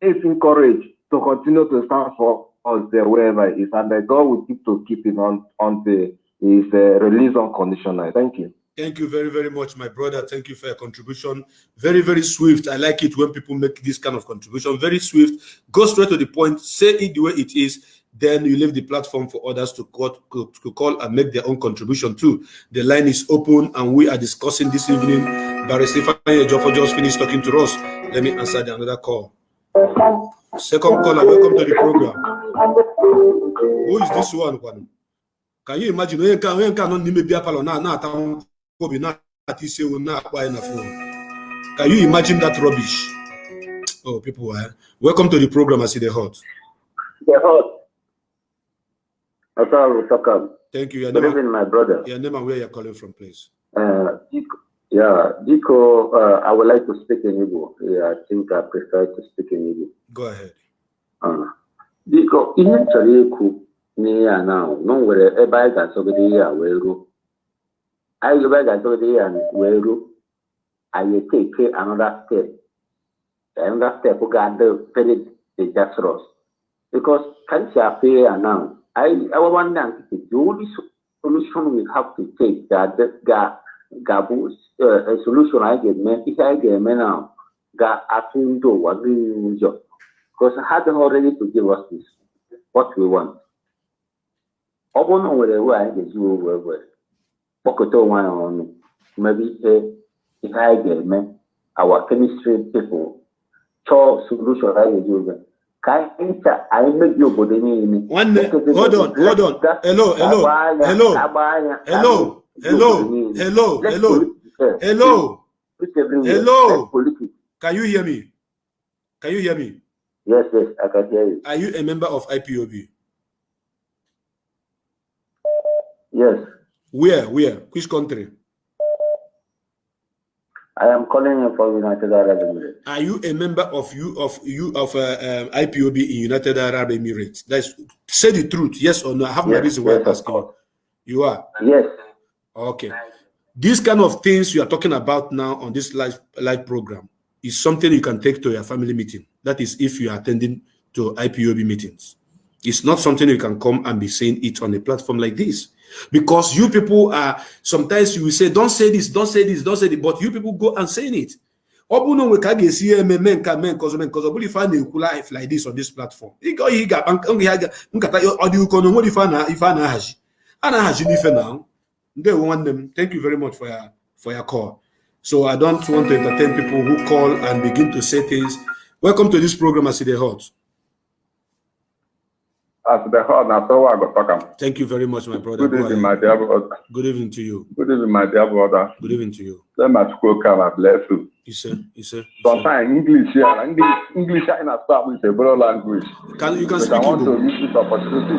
is encouraged to continue to stand for us there wherever it is. And the God will keep to keep him on until his uh, release unconditional. Thank you. Thank you very, very much, my brother. Thank you for your contribution. Very, very swift. I like it when people make this kind of contribution. Very swift. Go straight to the point. Say it the way it is. Then you leave the platform for others to call, and make their own contribution too. The line is open and we are discussing this evening. Barry Stefan Jofo just finished talking to us. Let me answer the another call. Second caller, welcome to the program. Who is this one? Can you imagine? Can, you can, obi na-ata isi ewu na-akpọ anyị na phone can you imagine that rubbish oh people eh? welcome to the program I see the hot the hot Thank you. Your Good name, evening, my brother. your name and where you're calling from, please. Uh, yeah, Diko, uh, I would like to speak in Igbo. Yeah, I think I prefer to speak in Igbo. Go ahead. Uh, Diko, ihe m chọrọ ikwu n'ihe a na na o nwere ebe anyị ga-asọgide ihe a wee ruo. Anyị ebe anyị ga-asọgide ihe a wee ruo, anyị take another step. Another step ga-adị very dangerous. Because ka m si afụ ihe now, I, our one nkịtị, the only solution we have to take that ga ga-abụ uh, solution anyị ga-eme ihe anyị ga-eme now ga-atụ ndị ụwa niile ụjọ because ha adịghị ready to give us this what we want. ọ bụrụ na o nwere ewe anyị ga-eji anyị ọnụ mebe ihe ihe anyị ga-eme our chemistry people chọọ solution anyị ga-eji wee ka anyị ncha anyị mebie obodo niile One hold on, hold on. Hello, hello, hello, hello, hello, hello, hello, hello. Hello. Can you hear me? Can you hear me? Yes, yes, I can hear you. Are you a member of IPOB? Yes, Where? Where? Which country? I am calling you from United Arab Emirates. Are you a member of you of you of uh, um, IPOB in United Arab Emirates? That's say the truth, yes or no. I have my Yes, reason why yes, I'm asking. you. You are Yes, okay. These kind of things you are talking about now on this live live program is something you can take to your family meeting. That is, if you are attending to IPOB meetings. It's not something you can come and be saying it on a platform like this. Because you people are sometimes you will say, Don't say this, don't say this, don't say it, but you people go and saying it. ọ bụrụ na onwe ka a ga-esi ya eme mee life like this on this platform ịga oyi ga-akpa nk- ihe a ga- nkata ọ dị ụkọ na onwere ife a na-ahazi a na-ahazi n'ife thank you very much for your for your call so i don't want to entertain people who call and begin to say things welcome to this program as it dey hot As the hall, now so I go talk am. thank you very much my brother Good Go evening, my dear brother. good evening to you Good evening, my dear brother. good evening to you Let my school come and bless you. ise ise ise. Sometimes English here, English, English here in a start with a broad language. can you can speak I want to Igbo use this opportunity.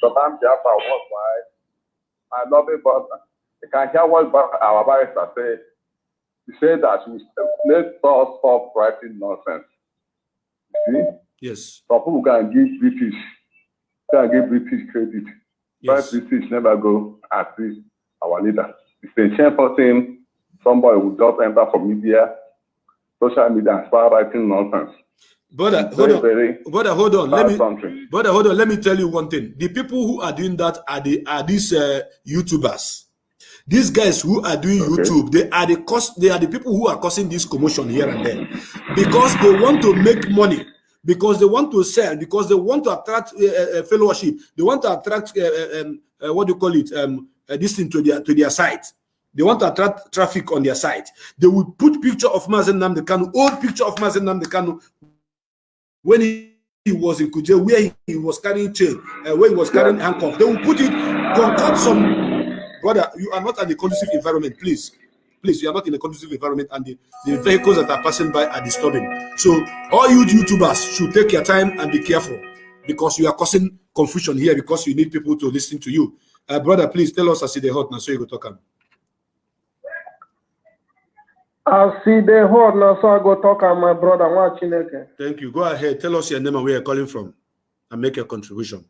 Sometimes Jaffa was why I love it, but you can hear what our barrister say. He said that we let us stop writing nonsense. You see? yes Some people can give British, can give British credit. yes But British never go assist our leader. It's a shameful thing. Somebody will just enter from media, social media, and start writing nonsense. brother hold on very brother hold on let me country. Brother, hold on. Let me tell you one thing. The people who are doing that are the are these uh, YouTubers. These guys who are doing Okay. YouTube, they are the cost. They are the people who are causing this commotion here and there, because they want to make money, because they want to sell, because they want to attract uh, uh, fellowship. They want to attract um, what do you call it? Um, this thing to their to their site. They want to attract traffic on their site. They will put picture of Mazi Nnamdi Kanu, old picture of Mazi Nnamdi Kanu, when he, he was in Kuje, where he, he was carrying chain, uh, where he was carrying handcuff, they will put it, concoct some. Brother, you are not in a conducive environment, please. Please, you are not in a conducive environment, and the, the vehicles that are passing by are disturbing. So, all you YouTubers should take your time and be careful because you are causing confusion here because you need people to listen to you. Uh, brother, please tell us as it hot now so you go talk. am. I see the hold now, so I go talk to my brother. Thank you. Go ahead. Tell us your name and where you're calling from and make your contribution.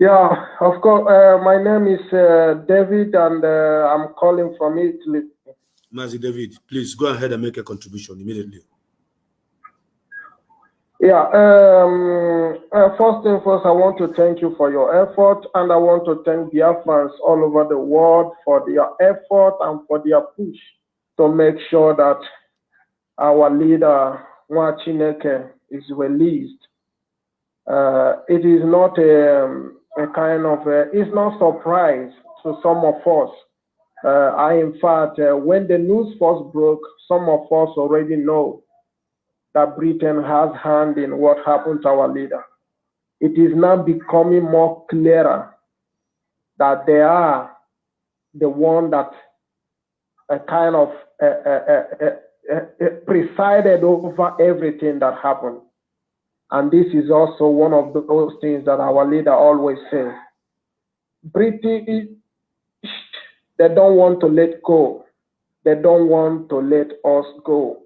Yeah, of course. Uh, my name is uh, David, and uh, I'm calling from Italy. Mazi David, please go ahead and make a contribution immediately. Yeah. Um, uh, first and first, I want to thank you for your effort, and I want to thank the Biafrans all over the world for their effort and for their push to make sure that our leader Nwa Chineke is released. Uh, it is not a, um, a kind of a, it's not surprise to some of us. Uh, I, in fact, uh, when the news first broke, some of us already know that Britain has hand in what happened to our leader. It is now becoming more clearer that they are the one that uh, kind of uh, uh, uh, presided over everything that happened. And this is also one of those things that our leader always says. British, they don't want to let go. They don't want to let us go.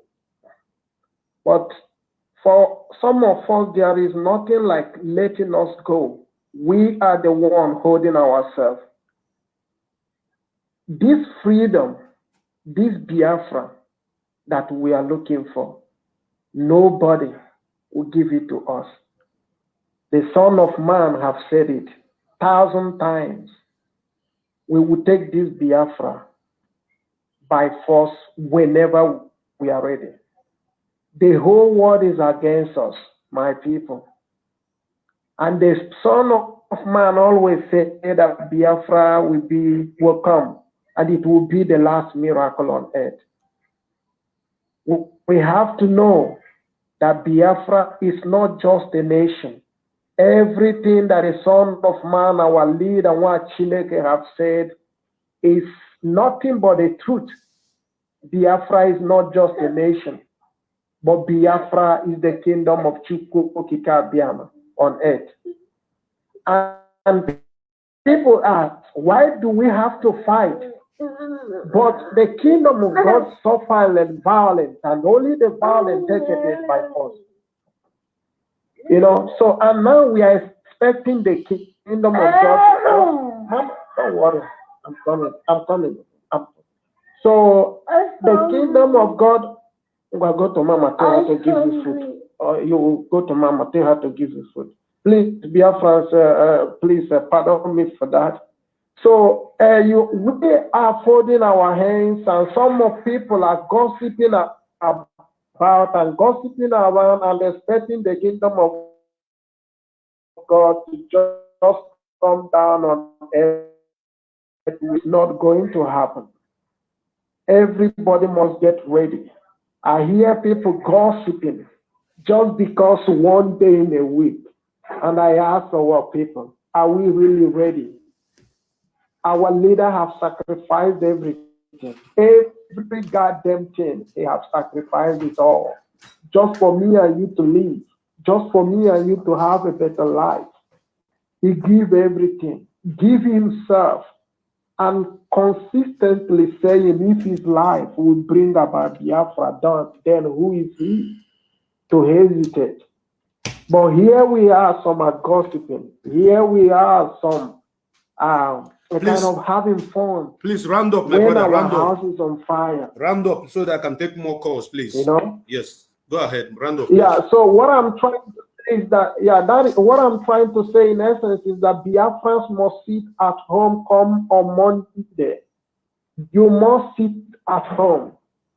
But for some of us, there is nothing like letting us go. We are the one holding ourselves. This freedom, this Biafra that we are looking for, nobody will give it to us. The Son of Man have said it thousand times. We will take this Biafra by force whenever we are ready. The whole world is against us, my people. And the Son of Man always said that Biafra will be will come and it will be the last miracle on earth. We have to know that Biafra is not just a nation. Everything that the Son of Man, our leader, our Chineke have said, is nothing but the truth. Biafra is not just a nation, but Biafra is the kingdom of Chukwu Okike Abiama on earth. And people ask, why do we have to fight? But the kingdom of God suffer violence, and only the violent take it by force. You know, so and now we are expecting the kingdom of God. Mom, don't worry, I'm coming. I'm coming. I'm, so the kingdom of God will go to Mama, tell her to give you food. Or you will go to Mama, tell her to give you food. Please, Biafrans, uh, uh, please uh, pardon me for that. So uh, you, we are folding our hands, and some of people are gossiping about and gossiping around and expecting the kingdom of God to just come down on earth. It's not going to happen. Everybody must get ready. I hear people gossiping just because one day in a week. And I ask our people, are we really ready? Our leader have sacrificed everything. Every goddamn thing, they have sacrificed it all. Just for me and you to live. Just for me and you to have a better life. He give everything. Give himself. And consistently saying if his life would bring about Biafra done, then who is he to hesitate? But here we are, some are gossiping. Here we are, some um, kind Please. of having fun. Please round up, my When brother. Round house up. is on fire, Round up so that I can take more calls, please. you know. Yes. Go ahead. Round up. Yeah. So what I'm trying to say is that yeah, that is, what I'm trying to say in essence is that Biafrans must sit at home come on Monday. You must sit at home.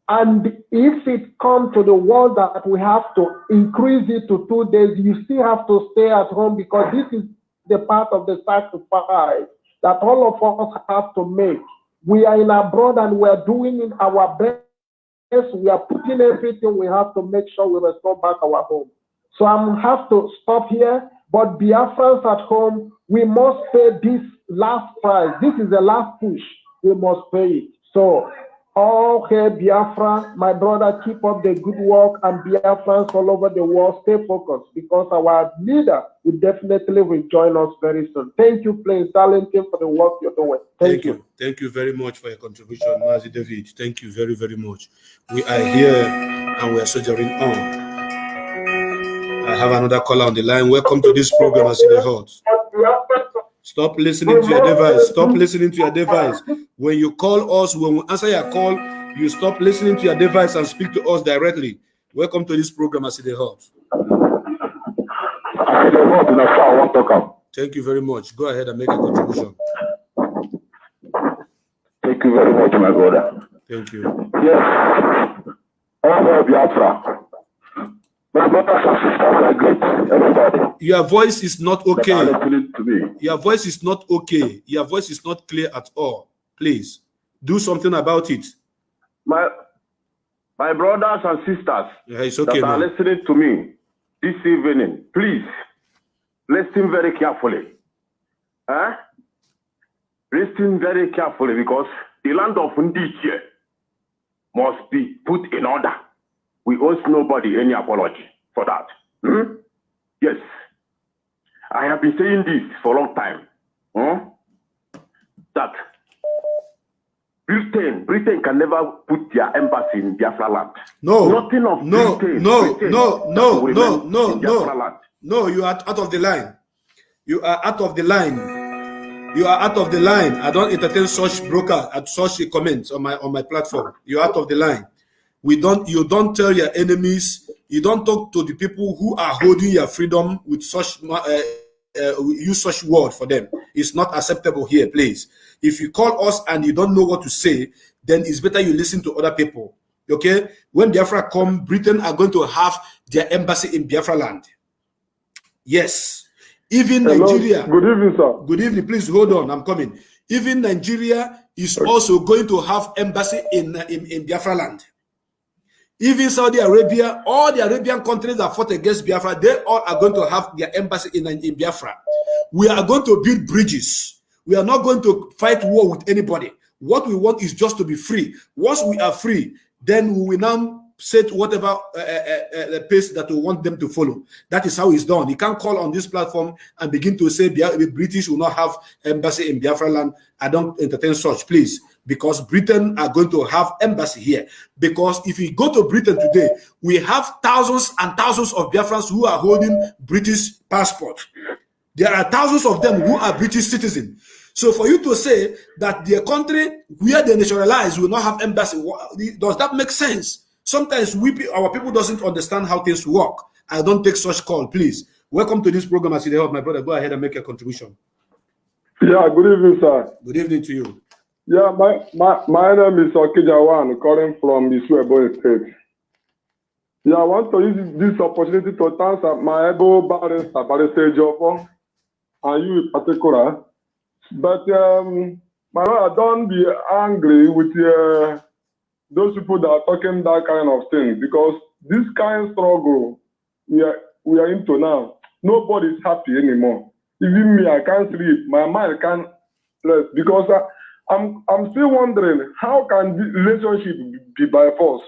And if it comes to the world that we have to increase it to two days, you still have to stay at home because this is the part of the sacrifice that all of us have to make. We are in abroad and we are doing in our best. We are putting everything we have to make sure we restore back our home. So I have to stop here. But Biafrans at home, we must pay this last price. This is the last push. We must pay it. So, okay, Biafra, my brother, keep up the good work, and Biafrans all over the world, stay focused because our leader will definitely will join us very soon. Thank you, Prince Darlington, for the work you're doing. Thank, Thank you. you. Thank you very much for your contribution, Mazi David. Thank you very, very much. We are here and we are soldiering on. I have another caller on the line. Welcome to this program, as it hot. Stop listening to your device. Stop listening to your device. When you call us, when we answer your call, you stop listening to your device and speak to us directly. Welcome to this program, as it hot. Thank you very much. Go ahead and make a contribution. Thank you very much, my brother. Thank you. Yes, all of Biafra. My brothers and sisters are great, everybody. Your voice is not That are okay. Me. Your voice is not okay. Your voice is not clear at all. Please do something about it. My, my brothers and sisters Yeah, it's okay that are listening to me this evening, please listen very carefully. Eh? Listen very carefully because the land of Ndiche must be put in order. We owe nobody any apology for that. Hmm? Yes. I have been saying this for a long time. Hmm? that Britain, Britain can never put their embassy in Biafra land. No, Nothing of no, Britain. no, Britain no, no, no, no, no, land. no. You are out of the line. You are out of the line. You are out of the line. I don't entertain such broker at such comments on my on my platform. You're out of the line. We don't. You don't tell your enemies. You don't talk to the people who are holding your freedom with such uh, uh, use such word for them. It's not acceptable here, please. If you call us and you don't know what to say, then it's better you listen to other people. Okay? When Biafra come, Britain are going to have their embassy in Biafra land. Yes. Even Hello. Nigeria. Good evening, sir. Good evening. Please hold on. I'm coming. Even Nigeria is also going to have embassy in, in, in Biafra land. Even Saudi Arabia, all the Arabian countries that fought against Biafra, they all are going to have their embassy in, in Biafra. We are going to build bridges. We are not going to fight war with anybody. What we want is just to be free. Once we are free, then we will now set whatever uh, uh, uh, pace that we want them to follow. That is how it's done. You can't call on this platform and begin to say the British will not have embassy in Biafra land. I don't entertain such, please, because Britain are going to have embassy here. Because if you go to Britain today, we have thousands and thousands of Biafrans who are holding British passport. There are thousands of them who are British citizens. So for you to say that the country where they naturalize will not have embassy, does that make sense? Sometimes we, our people doesn't understand how things work. I don't take such call, please. Welcome to this program, as you help my brother. Go ahead and make a contribution. Yeah, good evening, sir. Good evening to you. Yeah, my my, my name is Okijawan, calling from Isuebo State. Yeah, I want to use this opportunity to thank my able barrister, Barrister Jofo, and you in particular. But um, my Lord, don't be angry with uh, those people that are talking that kind of thing because this kind of struggle we are we are into now, nobody is happy anymore. Even me, I can't sleep. My mind can't rest because I, I'm I'm still wondering how can this relationship be by force?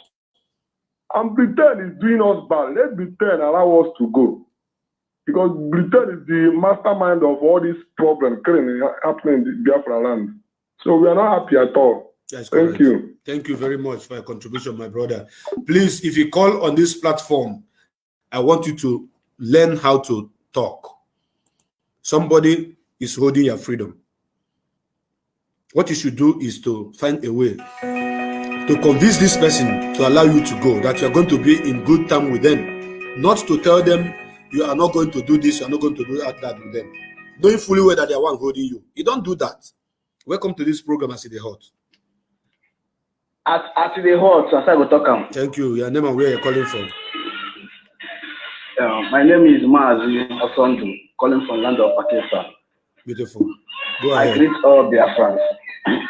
And Britain is doing us bad. Let Britain allow us to go. Because Britain is the mastermind of all these problems currently happening in Biafra land. So we are not happy at all. That's Thank correct. you. Thank you very much for your contribution, my brother. Please, if you call on this platform, I want you to learn how to talk. Somebody is holding your freedom. What you should do is to find a way to convince this person to allow you to go, that you are going to be in good time with them, not to tell them you are not going to do this, you are not going to do that, that with them, knowing fully well that they are one holding you. You don't do that. Welcome to this program, I see the hot. As as the hot, as I go talk am. Thank you. Your name and where you're calling from. Uh, my name is Mazi Osondu, calling from land of Pakistan. Beautiful. Go I ahead. greet all Biafrans.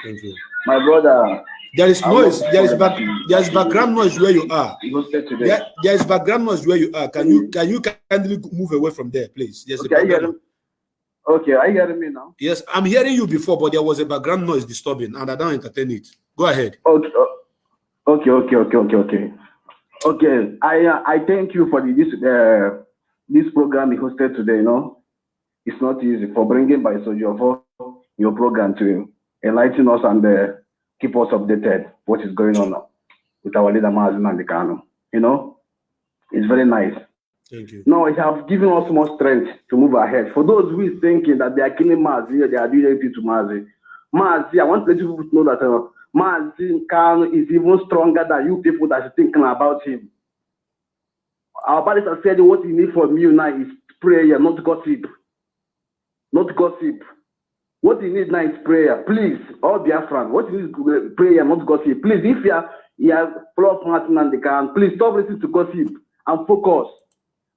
Thank you. My brother, There is I noise. There is back. There is background noise where you are. he hosted today. There, there is background noise where you are. Can you can you kindly move away from there, please? There's a Okay, you background? Okay, are you hearing me now? Yes, I'm hearing you before, but there was a background noise disturbing, and I don't entertain it. Go ahead. Okay, uh, okay, okay, okay, okay, okay. Okay, I uh, I thank you for the, this uh, this program you hosted today. You know, it's not easy for bringing by Sojo for your program to enlighten us and uh, keep us updated what is going on with our leader Mazi Nnamdi Kanu. You know, it's very nice. Thank you. No, it has given us more strength to move ahead. For those who is thinking that they are killing Mazi, they are doing anything to Mazi. Mazi, I want to let you know that uh, Mazi Khan is even stronger than you people that are thinking about him. Our are said what you need from you now is prayer, not gossip. Not gossip. What you need now is prayer. Please, all Biafran, what you need is prayer, not gossip. Please, if you are you are of Martin and the can, please stop listening to gossip and focus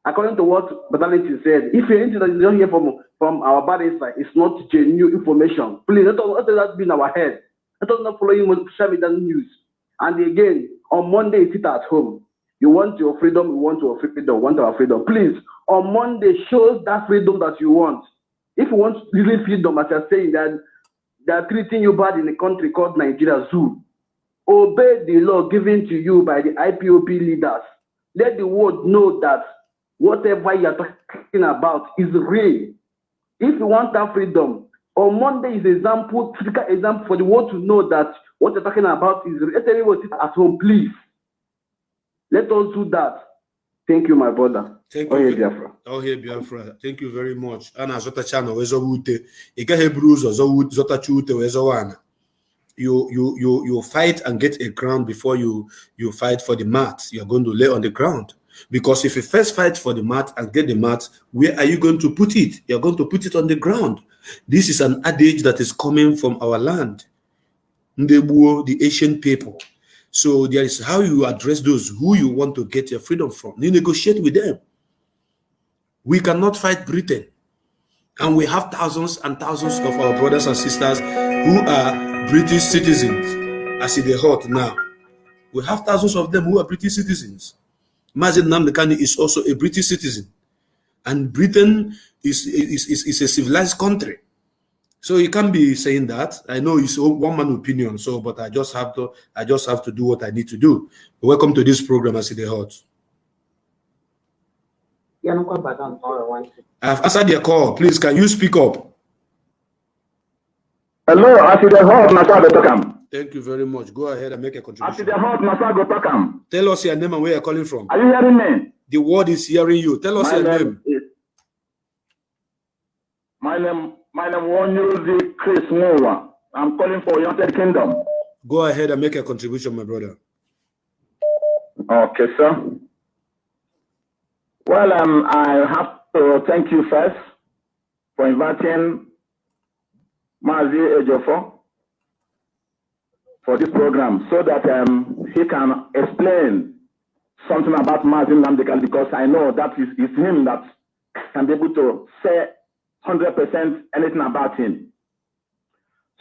according to what Badality said, if anything that you don't hear from from our barrister is not genuine information, please let let that be in our head. Let us not follow you social media news. And again, on Monday, sit at home. You want your freedom, you want your freedom, want our freedom. Please, on Monday, show that freedom that you want. If you want really freedom, as you're saying that they are treating you bad in a country called Nigeria Zoo, obey the law given to you by the IPOP leaders. Let the world know that whatever you are talking about is real. If you want that freedom, On Monday is example, typical example for the world to know that what you're talking about is let everyone sit at home, please. Let us do that. Thank you, my brother. Thank you. Biafra. Oh, here, Biafra. Thank you very much. A na-azọtacha na wee zọwa ute. Ị gaghị eburu ụzọ zọwa- zọtacha ute wee zọwa. You, you, you, you fight and get a crown before you, you fight for the mat. You're going to lay on the ground. Because if you first fight for the mat and get the mat, where are you going to put it? You're going to put it on the ground. This is an adage that is coming from our land. Ndegbuo, the Asian people. So there is how you address those who you want to get your freedom from. You negotiate with them. We cannot fight Britain. And we have thousands and thousands of our brothers and sisters who are British citizens, as in the hot now. We have thousands of them who are British citizens. Mazi Nnamdi Kanu is also a British citizen. And Britain is, is, is, is a civilized country. So you can't be saying that. I know it's a one man opinion. So, but I just have to, I just have to do what I need to do. Welcome to this program, as in the hot. I've answered your call. Please, can you speak up? Hello, Aside Hot Nasago Tokam. Thank you very much. Go ahead and make a contribution. Aside contribution. Hot Nasago Tokam. Tell us your name and where you're calling from. Are you hearing me? The world is hearing you. Tell us My your name. My name my name Wonyuzi Chris Mowa. I'm calling for United Kingdom. Go ahead and make a contribution, my brother. Okay, sir. Well, um, I have to thank you first for inviting Mazi Ejiofor for this program so that um, he can explain something about Mazi Nnamdi Kanu because I know that is, is him that can be able to say 100% anything about him.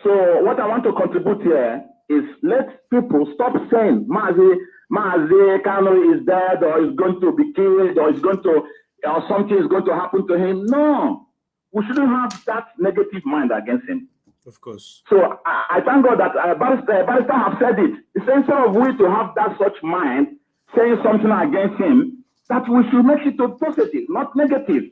So what I want to contribute here is let people stop saying Mazi Mazi Kanu is dead or is going to be killed or is going to or something is going to happen to him. No, we shouldn't have that negative mind against him. Of course. So I, I thank God that uh, Barrister, Barrister have said it. It's instead of we to have that such mind saying something against him, that we should make it to positive, not negative.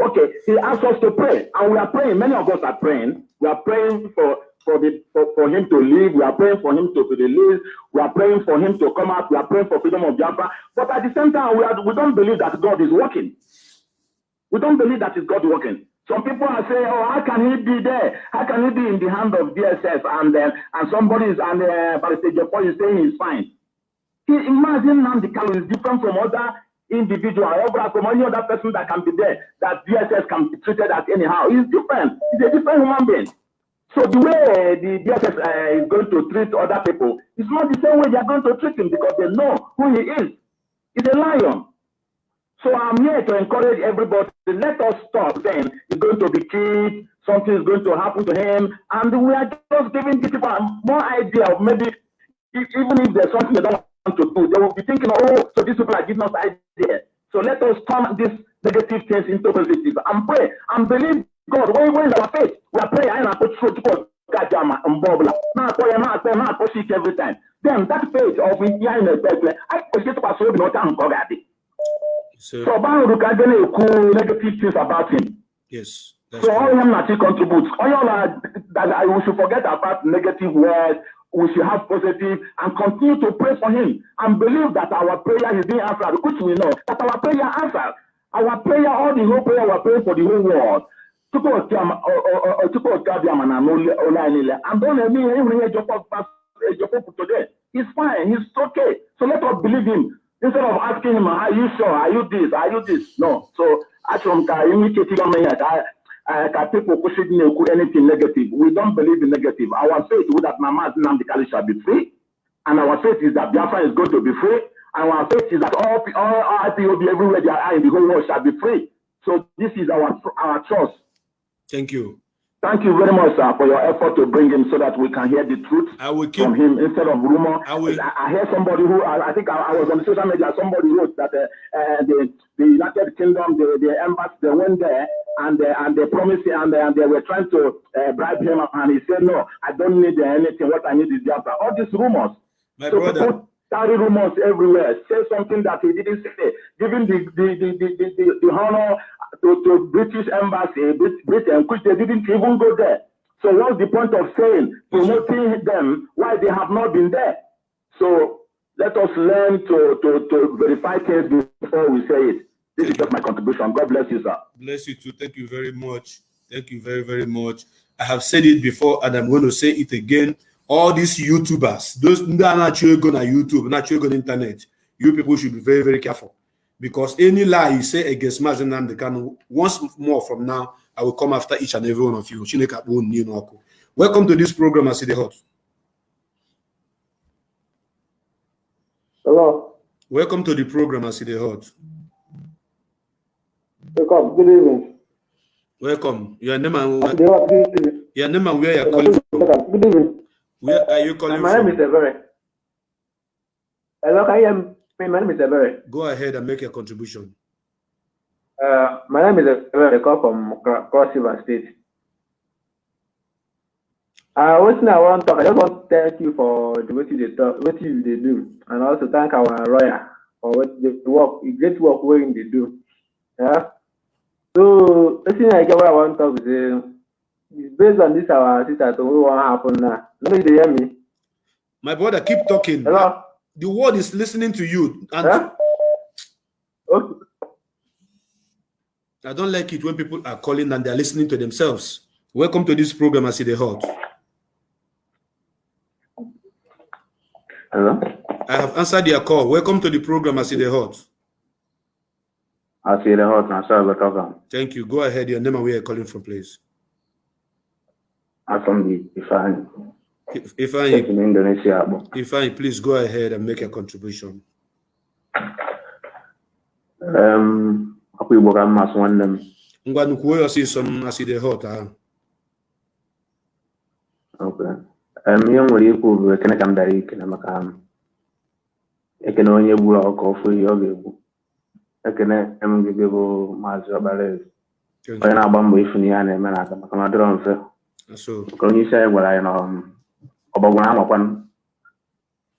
Okay, he asked us to pray, and we are praying. Many of us are praying. We are praying for for the for, for him to leave. We are praying for him to be released. We are praying for him to come out. We are praying for freedom of Jaffa. But at the same time, we are, we don't believe that God is working. We don't believe that is God working. Some people are saying, "Oh, how can he be there? How can he be in the hand of DSS?" And uh, and somebody is and uh, Barrister Jeffo is saying he's fine. He, imagine now the Kalu is different from other individual or from any other person that can be there that DSS can be treated as anyhow. He's different. He's a different human being. So the way the DSS uh, is going to treat other people is not the same way they are going to treat him because they know who he is. He's a lion. So I'm here to encourage everybody. Let us stop saying he's going to be killed, something is going to happen to him, and we are just giving people more idea of maybe if, even if there's something they don't to do, they will be thinking, oh, so these people are giving us idea. So let us turn these negative things into positive and pray and believe God. When, when is our faith? We are praying and I put through to God. Gajama and Now I pray, now I pray, now I every time. Then that faith of hearing a better, I push it to pass over not and God. So, So Baruch Kadene cool negative things about him. yes. So all him he contributes, all that I, should forget about negative words. We should have positive and continue to pray for him and believe that our prayer is being answered, which we know that our prayer answered. Our prayer, all the whole prayer, we're praying for the whole world. Tupu. And don't let me hear Ejiofor today. He's fine. He's okay. So let us believe him. Instead of asking him, are you sure? Are you this? Are you this? No. So achọrọ m ka ka uh, ka people kwụsị dị na-ekwu anything negative. We don't believe in negative. Our faith is that Mama Nnamdi Kanu shall be free. And our faith is that Biafra is going to be free. And our faith is that all, all IPOB everywhere they are in the whole world shall be free. So this is our our trust. Thank you. Thank you very much, sir, for your effort to bring him so that we can hear the truth I will keep. from him instead of rumor. I will- I, I hear somebody who I, I think I, I was on the social media. Somebody wrote that uh, uh, the the United Kingdom, the the embassy, they went there and uh, and they promised and, and they were trying to uh, bribe him, and he said, "No, I don't need uh, anything. What I need is the answer." All these rumors. My so brother. carry rumors everywhere. Say something that he didn't say. giving the the, the, the, the, the honor to, to British embassy, Britain, which they didn't even go there. So what's the point of saying, promoting them, why they have not been there? So let us learn to, to, to verify things before we say it. This is just my contribution. God bless you, sir. Bless you too. Thank you very much. Thank you very, very much. I have said it before and I'm going to say it again. All these YouTubers, those that are naturally going on YouTube, not naturally going on internet, you people should be very, very careful. Because any lie you say against Mazi Nnamdi Kanu once more from now, I will come after each and every one of you. Welcome to this program, I see the hot. Hello. Welcome to the program, I see the hot. Welcome. Good evening. Welcome. Your name and evening. your name and where you're calling from. Good evening. Where are you calling My name is from? Ebere. Hello, can you hear me? My name is Ebere. Go ahead and make your contribution. Uh, my name is Ebere. I come from Cro- Cross River State. Uh, what I want to talk, I just want to thank you for the way you talk, what you dey do, and also thank our lawyer for what the work, the great work wey him dey do. Yeah. So, the thing I get what I want to talk is, based on this our sister to what wan happen now. No, you hear me? My brother, keep talking. Hello. The world is listening to you. And Huh? Okay. I don't like it when people are calling and they're listening to themselves. Welcome to this program, I see the hot. Hello? I have answered your call. Welcome to the program, I see the hot. Now, sorry about talking. Thank you. Go ahead. Your name and where you're calling from, please. I'm from the Ifan, If, if I, in Indonesia. but, if I, please go ahead and make a contribution. Um, aku Igbo ka mma sụ nwanne m. Ngwa nkwuo ya ọsịsọ, I see the hot. ah. Okay. Um, ihe m nwere ikwu bụ ekene ka m dara ikene maka ekene onye gburu ọkụ ofu ihe ọ ga-egbu. Ekene m gị bụ Maazị Ọbara Eze, Thank onye you. na-agba mbọ ifu n'ihe a na-eme n'aka maka na ọ dịrọ mfe. So, Nke onye isi anyị gwara anyị na um, ọgbọgwụ na-amakwanụ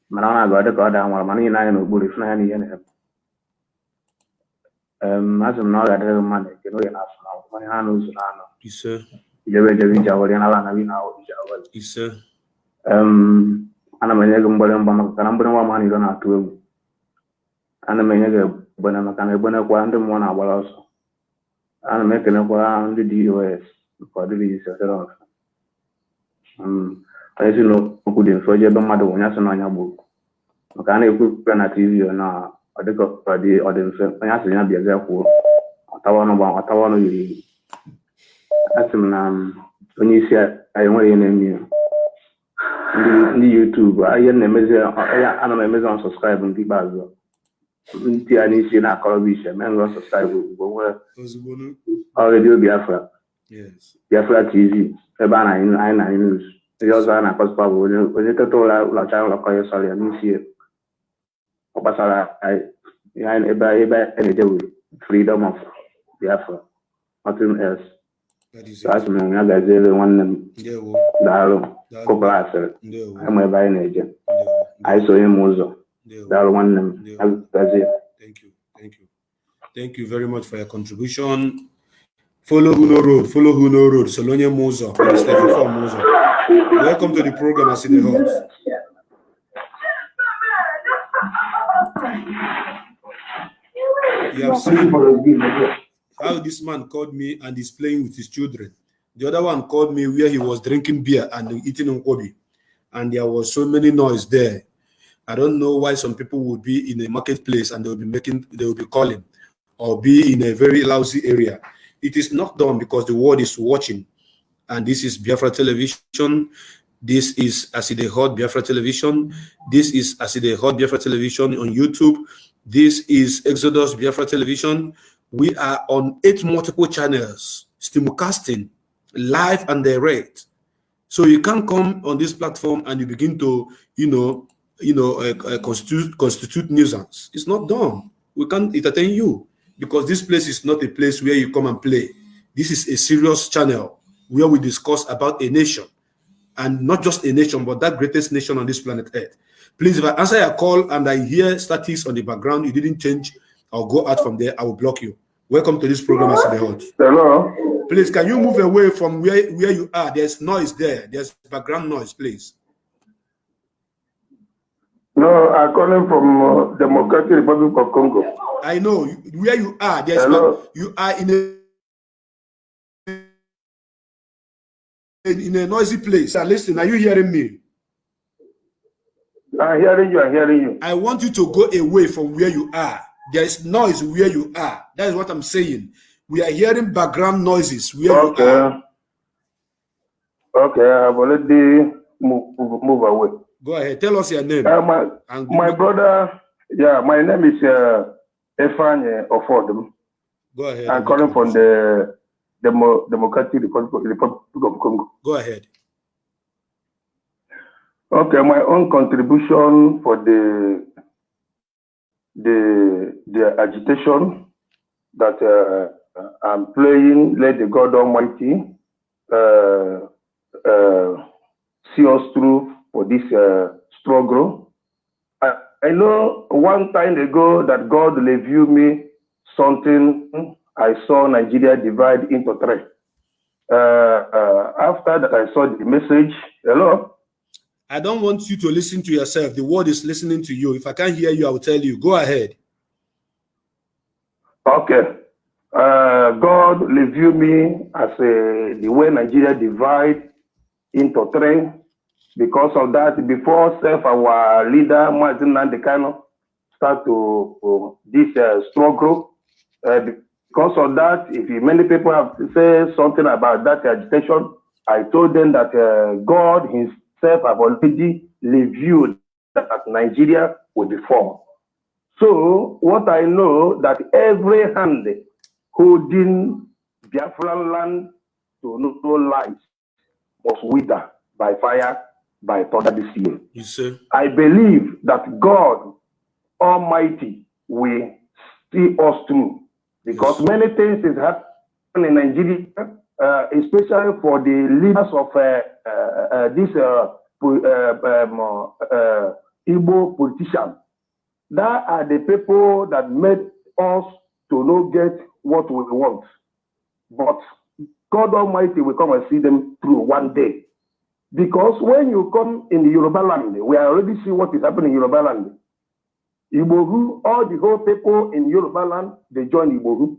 mana ọ na-aga ọ dị ka ọ daa nwara mana niile anyị n'okpuru ifu n'anya n'ihe na-eme. Um, asị m na ọ ga-adịrị gị mma na ekene oge na-asụ na akwụkwọ ihe ha na ụzọ na-anọ. ise, Ijebe ejebe ije awọrị na ala na wi na awọ ije awọrị. ise, Um, ana m enye gị mgbịrịmgba maka na mgbịrịmgba ma niile na-atụ egwu. Ana m enye gị maka na egbenekwa ndị mmụọ na-agbara ọsọ. Ana m ekenekwa ndị DOS. Um, onye si n'okwu dị mfe oje ebe mmadụ bụ onye asị na ọnya. Maka a na-ekwu ekwu na TV na ọ dị mfe onye asị ya bịa bịa kwuo ọtawa ọnụ yiri yiri. Asị m na um, onye isi anyị enweghị ihe na-eme ya. ndị YouTube ihe na-emezi ana m emezi subscribe nke ikpeazụ ntị ya n'isi na-akọrọ bụ iche mee ngọ subscribe ozugbo nwee ozugbo nu. ọ redio Biafra Yes. Biafra TV ebe a na anyị anyị na news ndị ọzọ a na-akọsịkwa bụ onye onye teta ụra ụlọcha ụlọkọ ya sọrọ ya n'isi ya ọ gbasara anyị- ihe anyị- ebe ebe a na-eje bụ freedom of Biafra nothing else That is so asị it. m ya gaziere nwanne m Ndewo. daalụ Daalụ. kụpụrụ asịrị Ndewo. anyị ma ebe anyị na-eje Ndewo. anyị sonye m ụzọ Ndewo. daalụ nwanne m ya gazie Thank you. Thank you. Thank you very much for your contribution. Follow who no road. Follow who no road. Solonye. Before Welcome to the program, I see the hot. You have seen how this man called me and is playing with his children. The other one called me where he was drinking beer and eating nkwobi, and there was so many noise there. I don't know why some people would be in a marketplace and they will be making, they will be calling, or be in a very lousy area. It is not done because the world is watching, and this is Biafra television. This is Aside Hot Biafra television. This is Aside Hot Biafra television on YouTube. This is Exodus Biafra television. We are on eight multiple channels, simulcasting, live and direct. So you can come on this platform and you begin to, you know, you know, uh, uh, constitute constitute nuisance. It's not done. We can't entertain you because this place is not a place where you come and play. This is a serious channel where we discuss about a nation and not just a nation, but that greatest nation on this planet Earth. Please, if I answer your call and I hear statics on the background, you didn't change I'll go out from there. I will block you. Welcome to this program, As the Hot. Hello. Please, can you move away from where, where you are? There's noise there. There's background noise, please. No, I'm calling from uh, Democratic Republic of Congo. I know where you are. There's Hello. you are in a in a noisy place. Now listen, are you hearing me? I'm hearing you. I'm hearing you. I want you to go away from where you are. There's noise where you are. That is what I'm saying. We are hearing background noises where you are. Okay. Okay, I've already moved, move away. Go ahead. Tell us your name. Uh, my my brother, yeah, my name is uh, Efanye Ofodum. go ahead. I'm calling from your the Demo, Democratic Republic, Republic of Congo. Go ahead. Okay, my own contribution for the the the agitation that uh, I'm playing, let the God Almighty uh, uh, see us through for this uh, struggle. I, I know one time ago that God revealed me something. I saw Nigeria divide into three. Uh, uh, after that, I saw the message. Hello. I don't want you to listen to yourself. The word is listening to you. If I can't hear you, I will tell you. Go ahead. Okay. Uh, God revealed me as a, the way Nigeria divide into three. Because of that, before self, our leader, Mazi Nnamdi Kanu, start to to this uh, struggle. Uh, because of that, if many people have said something about that agitation, I told them that uh, God Himself have already revealed that Nigeria will be formed. So what I know that every hand holding Biafran land to no light must wither by fire by thunder this year. I believe that God Almighty will see us through because many things is happening in Nigeria, uh, especially for the leaders of uh, uh, uh, this uh, uh, um, uh, Igbo politicians. That are the people that made us to not get what we want. But God Almighty will come and see them through one day. Because when you come in the Yoruba land, we already see what is happening in Yoruba land. Igboho, all the whole people in Yoruba land, they join Igboho.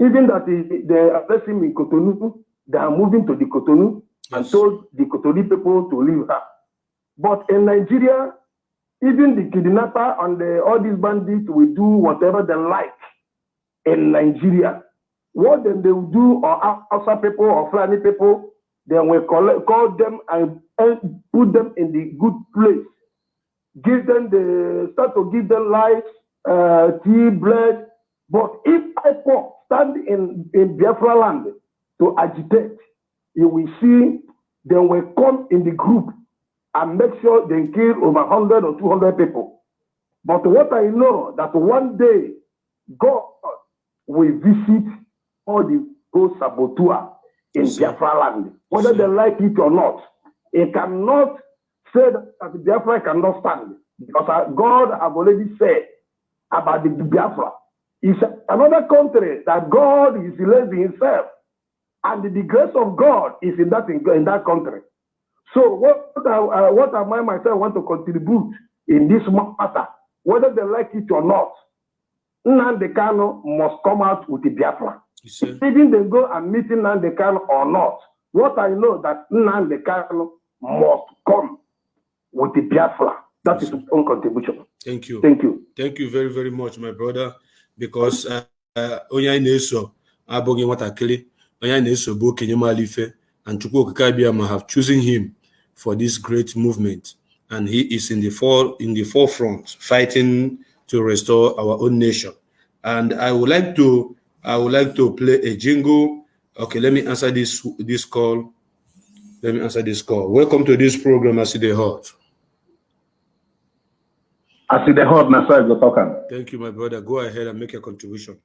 Even that they, are placing in Cotonou, they are moving to the Cotonou and told the Cotonou people to leave her. But in Nigeria, even the kidnapper and the, all these bandits will do whatever they like in Nigeria. What then they will do, or Hausa people or Fulani people, they will collect, call them and, and put them in the good place. Give them the, start to give them life, uh, tea, bread. But if IPOC stand in, in Biafra land to agitate, you will see they will come in the group and make sure they kill over 100 or 200 people. But what I know that one day God will visit all the those saboteur in Biafra land, whether they like it or not. It cannot say that Biafra cannot stand because uh, God have already said about the Biafra. It's another country that God is raising himself, and the grace of God is in that in that country. So what I, uh, what am I myself want to contribute in this matter, whether they like it or not, Nnamdi Kanu must come out with the Biafra. Even they go and meet Nnamdi Kanu or not, what I know that Nnamdi Kanu must come with the Biafra. That is his own contribution. Thank you. Thank you. Thank you very, very much, my brother. Because uh, uh, onye anyị na-eso abụghị nwatakịrị, onye anyị na-eso bụ okenye maara ife, and Chukwu Okike Abịama have chosen him for this great movement, and he is in the for in the forefront fighting to restore our own nation. And I would like to I would like to play a jingle. Okay, let me answer this this call. Let me answer this call. Welcome to this program. I see the hot na side go talk am. Thank you, my brother. Go ahead and make your contribution.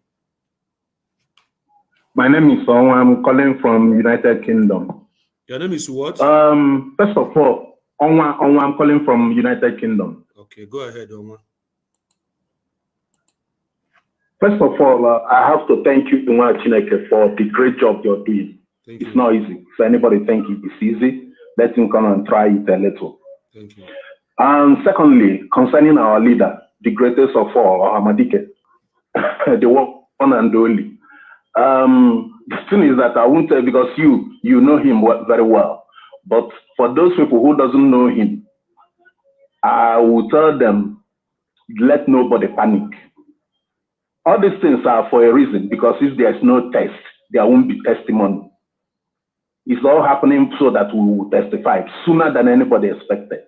My name is Onwa. I'm calling from United Kingdom. Your name is what? Um, first of all, Onwa, Onwa, I'm calling from United Kingdom. Okay, go ahead, Oma. First of all, uh, I have to thank you, Nwa Chineke, for the great job you're doing. Thank it's you. not easy. If anybody think it's easy, let him come and try it a little. Thank you. And secondly, concerning our leader, the greatest of all, Hamadike, the one and only. Um, the thing is that I won't tell because you you know him very well. But for those people who doesn't know him, I will tell them, let nobody panic. All these things are for a reason because if there's no test, there won't be testimony. It's all happening so that we will testify sooner than anybody expected.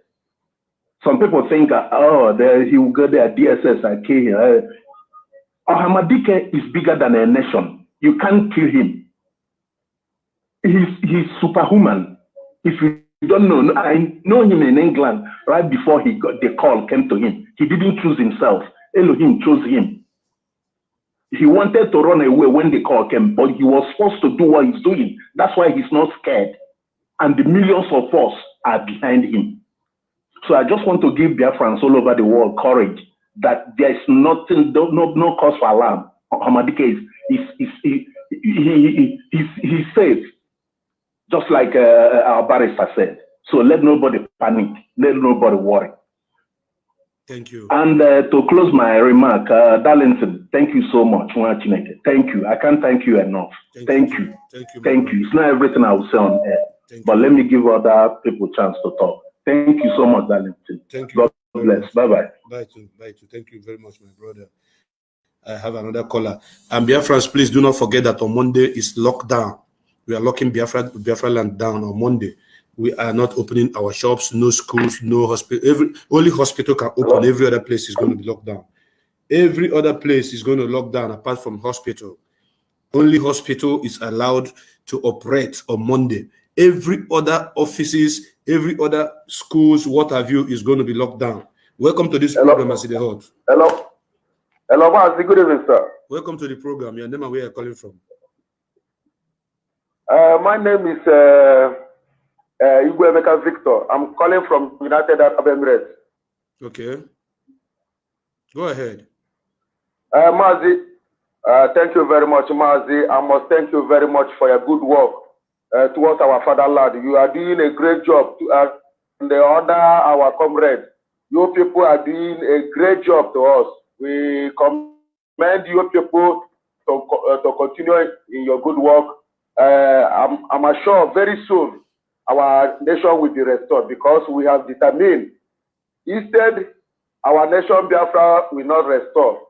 Some people think, oh, there, he will go there, DSS, I kill him. Uh, is bigger than a nation. You can't kill him. He's, he's superhuman. If you don't know, I know him in England right before he got the call came to him. He didn't choose himself. Elohim chose him. He wanted to run away when the call came, but he was forced to do what he's doing. That's why he's not scared. And the millions of us are behind him. So I just want to give Biafrans all over the world courage that there is nothing, no, no, cause for alarm. Hamadike is, is, is, he, he, he, he's, he's safe, just like uh, our barrister said. So let nobody panic, let nobody worry. Thank you. And uh, to close my remark, uh, Darlington, thank you so much. Thank you. I can't thank you enough. Thank you. Thank you. Thank you. It's not everything I will say on air, but let me give other people chance to talk. Thank you so much, Darlington. Thank you. God bless. Bye bye. Bye to bye to. Thank you very much, my brother. I have another caller. And Biafrans, please do not forget that on Monday is lockdown. We are locking Biafra, Biafra land down on Monday. We are not opening our shops, no schools, no hospital. Every only hospital can open. Every other place is going to be locked down. Every other place is going to lock down apart from hospital. Only hospital is allowed to operate on Monday. Every other offices, every other schools, what have you, is going to be locked down. Welcome to this program, Aside Hot. Hello. Hello, Mazi. Good evening, sir. Welcome to the program. Your name and where you're calling from. Uh, my name is uh, uh, Igwemeka Victor. I'm calling from United Arab Emirates. Okay. Go ahead. Uh, Mazi, uh, thank you very much, Mazi. I must thank you very much for your good work uh, towards our fatherland. You are doing a great job. To, uh, the other, our comrades, you people are doing a great job to us. We commend you people to, uh, to continue in your good work. Uh, I'm, I'm sure very soon our nation will be restored because we have determined instead our nation Biafra will not restore.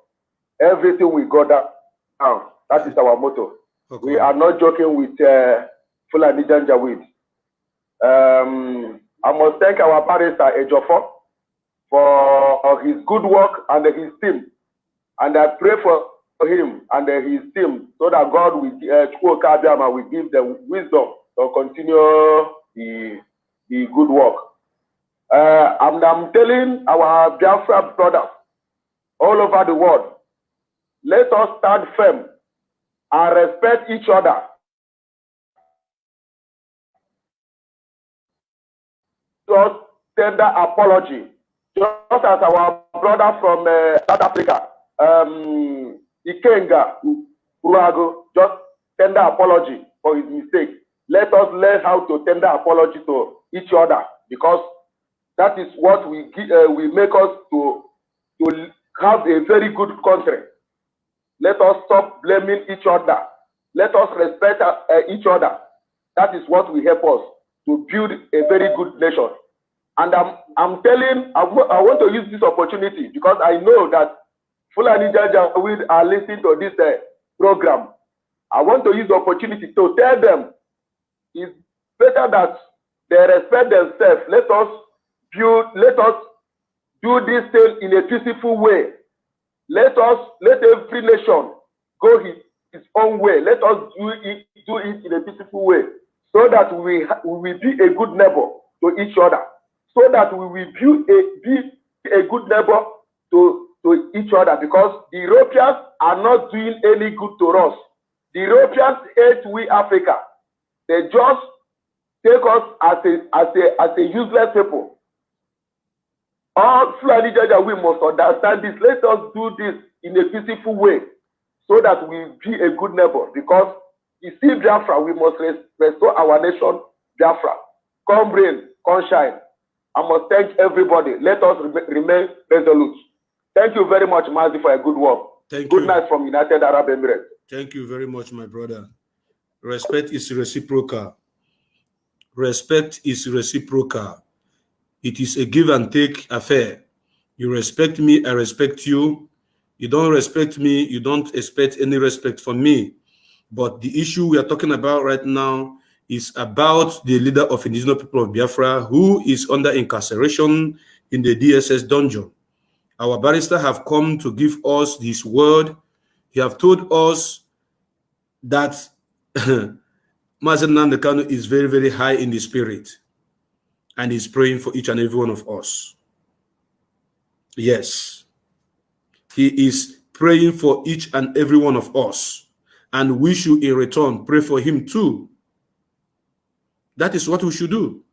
Everything will go down. That is our motto. We are not joking with uh, Fulani Janjaweed. Um, I must thank our barrister Ejofo for his good work and his team. And I pray for him and his team so that God will, uh, will give them wisdom to continue the, the good work. Uh, and I'm telling our Biafra brothers all over the world, let us stand firm and respect each other. Just tender apology, just as our brother from uh, South Africa, um, Ikenga Urago, just tender apology for his mistake. Let us learn how to tender apology to each other because that is what we gi- uh, will make us to to have a very good country. Let us stop blaming each other. Let us respect uh, uh, each other. That is what will help us to build a very good nation. And I'm, I'm telling, I I want to use this opportunity because I know that Fulani Janjaweed are listening to this uh, program. I want to use the opportunity to tell them it's better that they respect themselves. Let us build, let us do this thing in a peaceful way. Let us, let every nation go his, its own way. Let us do it, do it in a peaceful way so that we, we will be a good neighbor to each other. So that we will build a, be a good neighbor to, to each other because the Europeans are not doing any good to us. The Europeans hate we Africa. They just take us as a, as a, as a useless people. All Fulani Jaja, we must understand this. Let us do this in a peaceful way. so that we be a good neighbor because you see Biafra, we must res- restore our nation, Biafra. Come rain, come shine. I must thank everybody. Let us rem- remain resolute. Thank you very much, Mazi, for a good work. Thank good you. night from United Arab Emirates. Thank you very much, my brother. Respect is reciprocal. Respect is reciprocal. It is a give and take affair. You respect me, I respect you. You don't respect me, you don't expect any respect from me. But the issue we are talking about right now is about the leader of indigenous people of Biafra who is under incarceration in the DSS dungeon. Our barrister have come to give us this word. He have told us that Mazen Nandekano is very, very high in the spirit and is praying for each and every one of us. Yes, he is praying for each and every one of us, and we should in return pray for him too. That is what we should do.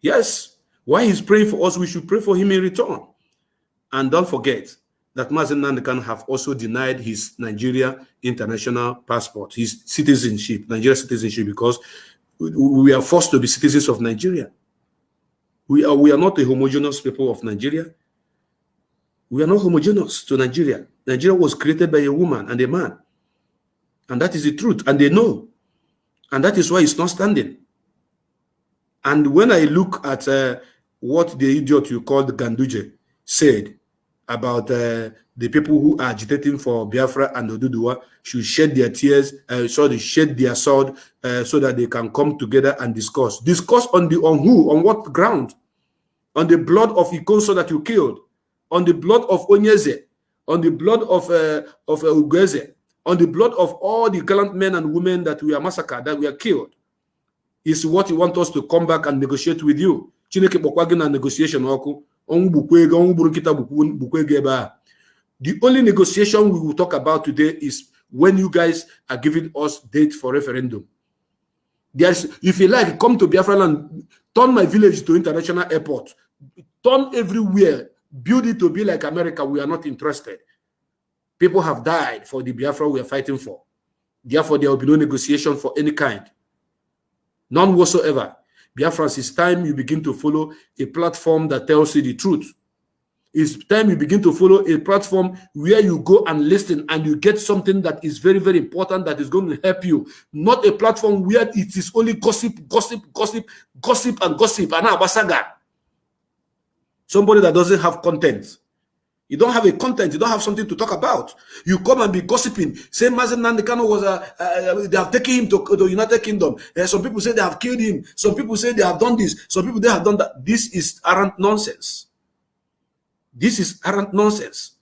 Yes, while he's praying for us, we should pray for him in return. And don't forget that Mazi Nnamdi Kanu have also denied his Nigeria international passport, his citizenship, Nigeria citizenship, because we- we are forced to be citizens of Nigeria. We are, we are not a homogeneous people of Nigeria. We are not homogeneous to Nigeria. Nigeria was created by a woman and a man. And that is the truth. And they know. And that is why it's not standing. And when I look at uh, what the idiot you called Ganduje said about uh, the people who are agitating for Biafra and Oduduwa should shed their tears, uh, sorry, shed their sword uh, so that they can come together and discuss. Discuss on the on who, on what ground? On the blood of Ikonso that you killed, on the blood of Onyeze, on the blood of uh, of uh, Ugeze, on the blood of all the gallant men and women that we are massacred, that we are killed. Is what you want us to come back and negotiate with you. Chineke kpọkwa gị na negotiation ọkụ The only negotiation we will talk about today is when you guys are giving us date for referendum. There's, if you like, come to Biafra land, turn my village to international airport, turn everywhere, build it to be like America. We are not interested. People have died for the Biafra we are fighting for. Therefore, there will be no negotiation for any kind. None whatsoever. Biafrans, it's time you begin to follow a platform that tells you the truth. It's time you begin to follow a platform where you go and listen and you get something that is very, very important that is going to help you. Not a platform where it is only gossip, gossip, gossip, gossip, and gossip. And abasaga. Somebody that doesn't have content. You don't have a content. You don't have something to talk about. You come and be gossiping. Say Mazi Nnamdi Kanu was a, uh, they have taken him to the United Kingdom. Uh, some people say they have killed him. Some people say they have done this. Some people they have done that. This is arrant nonsense. This is arrant nonsense.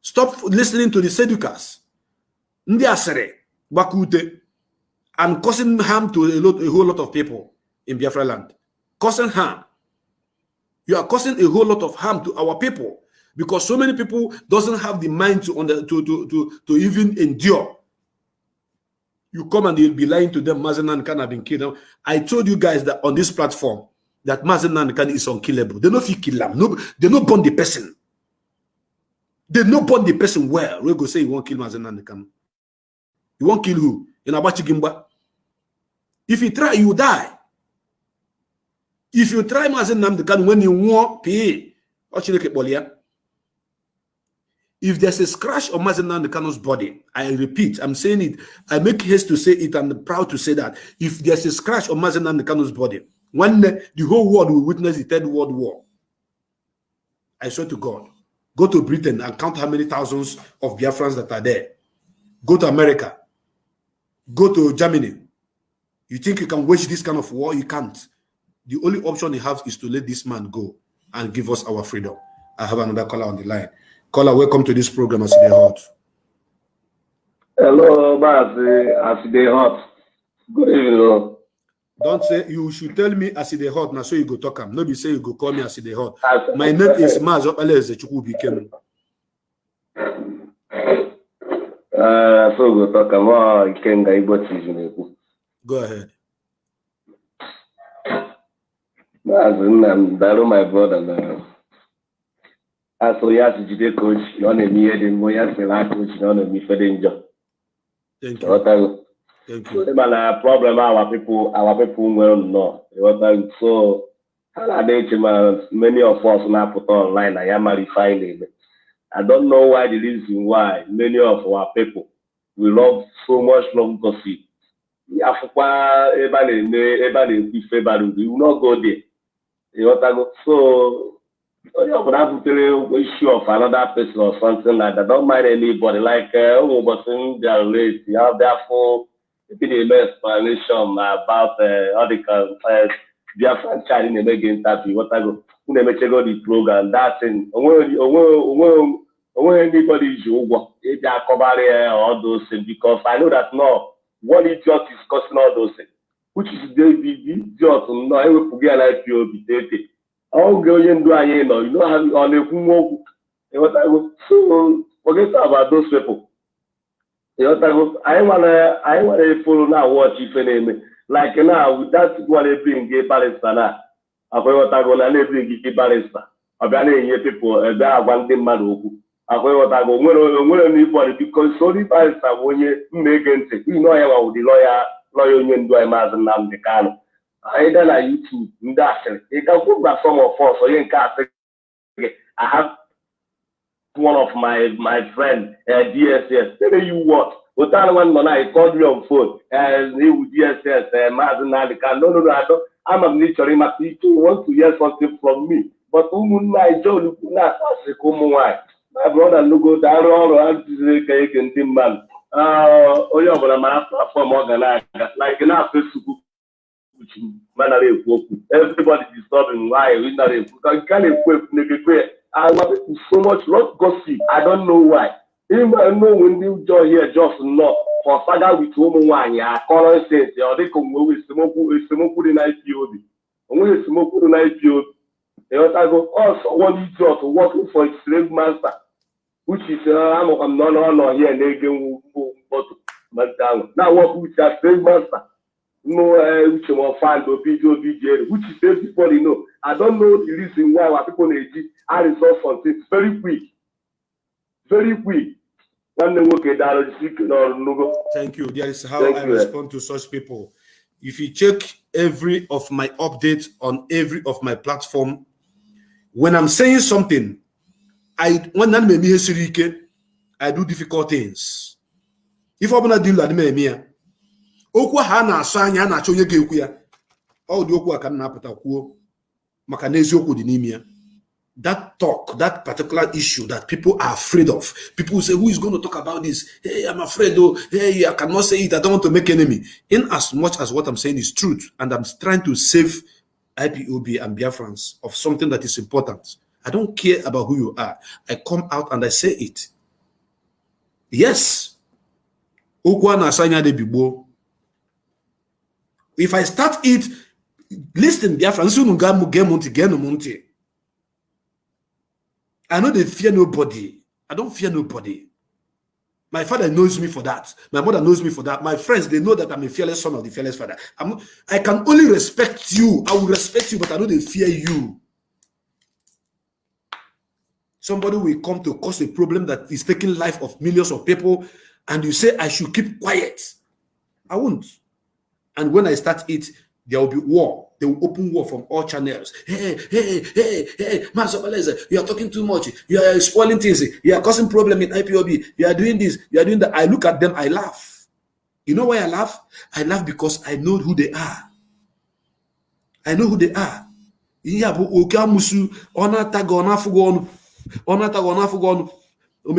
Stop listening to the seducers. Ndị asịrị gbakute and causing harm to a, lot, a whole lot of people in Biafra land. Causing harm. You are causing a whole lot of harm to our people because so many people doesn't have the mind to under, to, to, to, to even endure. You come and you'll be lying to them, Mazi Kanu have been killed. I told you guys that on this platform that Mazi Kanu is unkillable. They know if you kill him. No, they not burn the person. They not burn the person well. We go say you won't kill Mazi Kanu. You won't kill who? In Abachi Gimba. If you try, you die. If you try Mazi Nnamdi Kanu when you want pay, should you if there's a scratch on Mazi Nnamdi Kanu's body, I repeat, I'm saying it, I make haste to say it, I'm proud to say that. If there's a scratch on Mazi Nnamdi Kanu's body, when the whole world will witness the Third World War. I swear to God. Go to Britain and count how many thousands of Biafrans that are there. Go to America. Go to Germany. You think you can wage this kind of war? You can't. The only option you have is to let this man go and give us our freedom. I have another caller on the line. Caller, welcome to this program as they hot. Hello, as they hot. Good evening, Lord. Don't say you should tell me as they hot now, so you go talk am. No be say you go call me as they hot. My name is Maz Opeleze Chukwubikem. Uh, so go talk about Ikenga Igbo. Go ahead. Mazi Nnam, Daru, my brother, na. Asụrụ ya si jide ka ochi ọ na-eme ihe dị mma onye asịrị aka ochi na ọ na-eme ife dị njọ Thank you. ịghọtago Thank you. ịma na problem our people our people nwere nnọọ ịghọtago so ha na-ada eche ma many of us na-apụta online na ya mara ife anyị na-eme I don't know why the reason why many of our people we love so much love gossip. Afụkwa ebe a na-eme ebe a na-ekwu ife bara uru, will not go there. Ịghọtago? So onye ọbụla butere issue of another person or something like that, don't mind anybody. Like uh, ụmụ ụbọchị m bịara late, ya bịa fụ ebe na-eme explanation about uh, ọ dị ka uh, Biafran child na-eme gị interview, ịghọtago? Unu emechego the program, thing, onweghị anybody ji ụgwọ ịbịa akọbarị ya those things because I know that no one idiot is causing those things which is the idiot nnọọ ewepụghị ya na IPOB tete oge onye ndu anyị nọ ọ na-ekwu nwa okwu. Ịghọtago about those people. Ịghọtago anyị nwere eforo na watch ife na-eme. Like now that one ebring gị barista na akwa ịghọtago na na-ebring gị barista ọ bịa na-enye people ebe agwa ndị mmadụ okwu. Akwa ịghọtago o nwere o nwere n'ibọdị biko sori barista bụ onye mma ege ntị. N'ihi na ọya lọya lọya onye ndu anyị maazị Nnamdị Kanụ gaa na YouTube ndị asịrị ị gakwu gba some of us onye nke asị gị I have one of my my friend uh, DSS tell you what? Otan one nọ na I called ewu DSS uh, maazị Nnamdị Kanụ no no no ama m na ị chọrọ ịmata ike want to hear something from me. But ụmụnne anyị John ukwu na-akpọ asịrị ka ụmụ nwaanyị my brother nugo arụ ọrụ ha ka ege ndị mmadụ onye ọbụla mara platfọm ọ ga na-aga like na manara ekwu okwu everybody disturbing. Why? Nara ekwu ka nke a na-ekwu ekwu na-ekekwe agwa people so much lot gossip. I don't know why. Ịma n'onwe ndị ụjọ here just nọ for saga with ụmụ nwaanyị akọrọ nsensị ọ dịka onwe esemokwu esemokwu dị na IPOB o nweghị esemokwu dị na IPOB ịghọtago also one idiot working for slave master? Which is amụkwa m n'ọnụ ọnọ here. Na-ege ahụ na work with a slave master? No uche ma find obi obi jere which is everybody know I don't know the reason why our people na-eji a resolve something very quick very quick nwanne nwoke dara jisi ike n'ọrụ n'ugo Thank you. That is how Thank I you. respond to such people. If you check every of my updates on every of my platform, when I'm saying something, I when I'm I do difficult things. If I'm not doing that, okwu ahụ na-asụ anya a na-achọ onye ga-ekwu ya. Ọ dị okwu a ka m na-apụta kwuo maka na dị n'ime ya. That talk that particular issue that people are afraid of. People say who is going to talk about this? Hey i'm afraid oh. Hey i cannot say it. I don't want to make enemy. In as much as what i'm saying is truth and i'm trying to save ipob and biafrans of something that is important i don't care about who you are. I come out and i say it. Yes. Okwu a na-asa anya dị bigbo if i start it listen geenụ I know they fear nobody. I don't fear nobody. My father knows me for that. My mother knows me for that. My friends, they know that I'm a fearless son of the fearless father. I'm, I can only respect you. I will respect you, but I know they fear you. Somebody will come to cause a problem that is taking life of millions of people, and you say I should keep quiet. I won't. And when I start it, there will be war. They will open war from all channels. Hey, hey, hey, hey, Masabaleza, you are talking too much. You are spoiling things. You are causing problem in IPOB. You are doing this. You are doing that. I look at them, I laugh. You know why I laugh? I laugh because I know who they are. I know who they are. O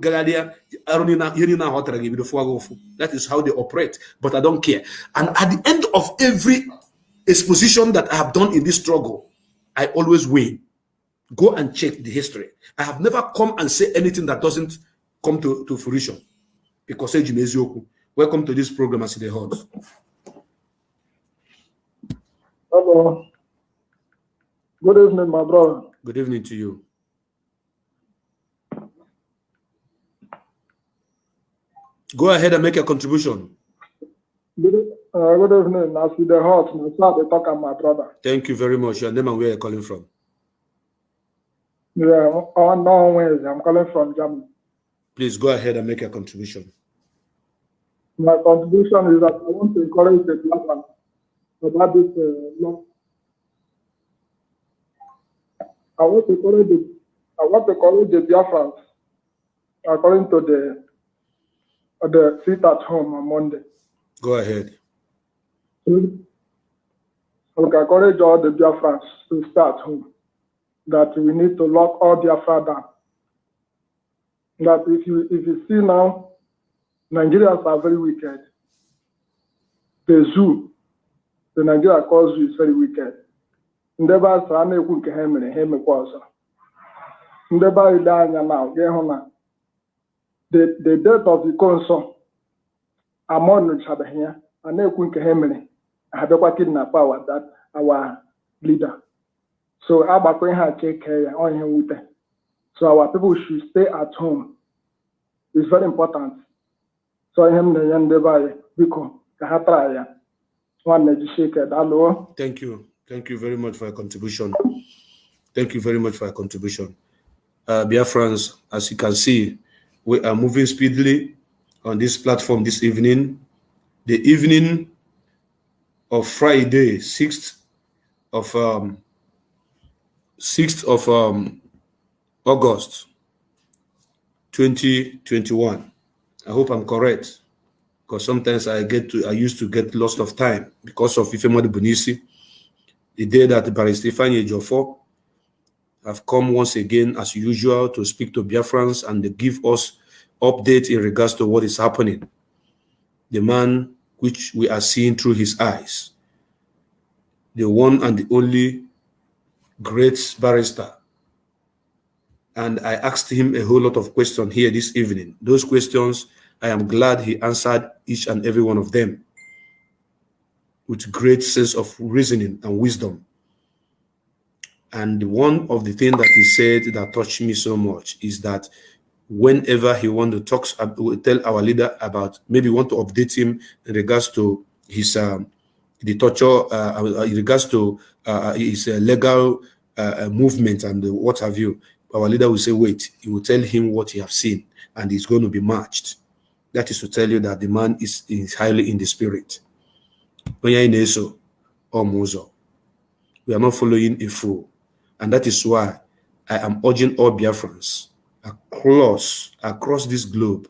gagharịa arụ ihe niile ahụ ọ tara gị ebido fụwa gị ụfụ that is how they operate. But I don't care. And at the end of every exposition that I have done in this struggle I always win. Go and check the history. I have never come and say anything that doesn't come to, to fruition. Because eji m eziokwu welcome to this program as the hot Hello. Good evening, my brother. good evening to you go ahead and make a contribution Good, uh, good evening. As with the heart, my they talk, my brother. thank you very much your name and where you're calling from Yeah, on no Wednesday. I'm calling from Germany. Please go ahead and make a contribution. My contribution is that I want to encourage the Biafran about this uh, law. I want to encourage the I want to encourage the Biafrans according to the uh, the sit at home on Monday. Go ahead. So, I will encourage all the Biafrans to stay at home. That we need to lock all Biafra down. That if you if you see now Nigerians are very wicked. The zoo, the Nigeria cause zoo is very wicked. Ndị be asị a na-ekwu nke ha mere ha emekwa ọzọ. Ndị ile anya na ga-ịhụ na the the death of iko nsọ amọnụchabeghị ya a na-ekwu nke ha mere ha bịakwa kidnap our that our leader. So agbakọ ihe a cheke ya ọ ihe mwute. So our people should stay at home. It's very important. so ihe m na-enye ndị be anyị biko ka ha tara ya nwanne jisie ike Thank you. Thank you very much for your contribution. Thank you very much for your contribution. Uh, Biafrans, as you can see, we are moving speedily on this platform this evening. The evening of Friday, 6th of um, 6th of um, August 2021. I hope I'm correct because sometimes I get to I used to get lost of time because of Ifemadi Bunisi. The day that Barrister Ifeanyi Ejiofor have come once again as usual to speak to Biafrans and they give us update in regards to what is happening. The man which we are seeing through his eyes, the one and the only great barrister. And I asked him a whole lot of questions here this evening. Those questions I am glad he answered each and every one of them with great sense of reasoning and wisdom. And one of the things that he said that touched me so much is that whenever he want to talk, tell our leader about maybe want to update him in regards to his um, the torture, uh, in regards to uh, his uh, legal uh, movement and what have you, our leader will say, wait, he will tell him what he have seen and he's going to be matched. That is to tell you that the man is, is highly in the spirit. We are not following a fool. And that is why I am urging all Biafrans across, across this globe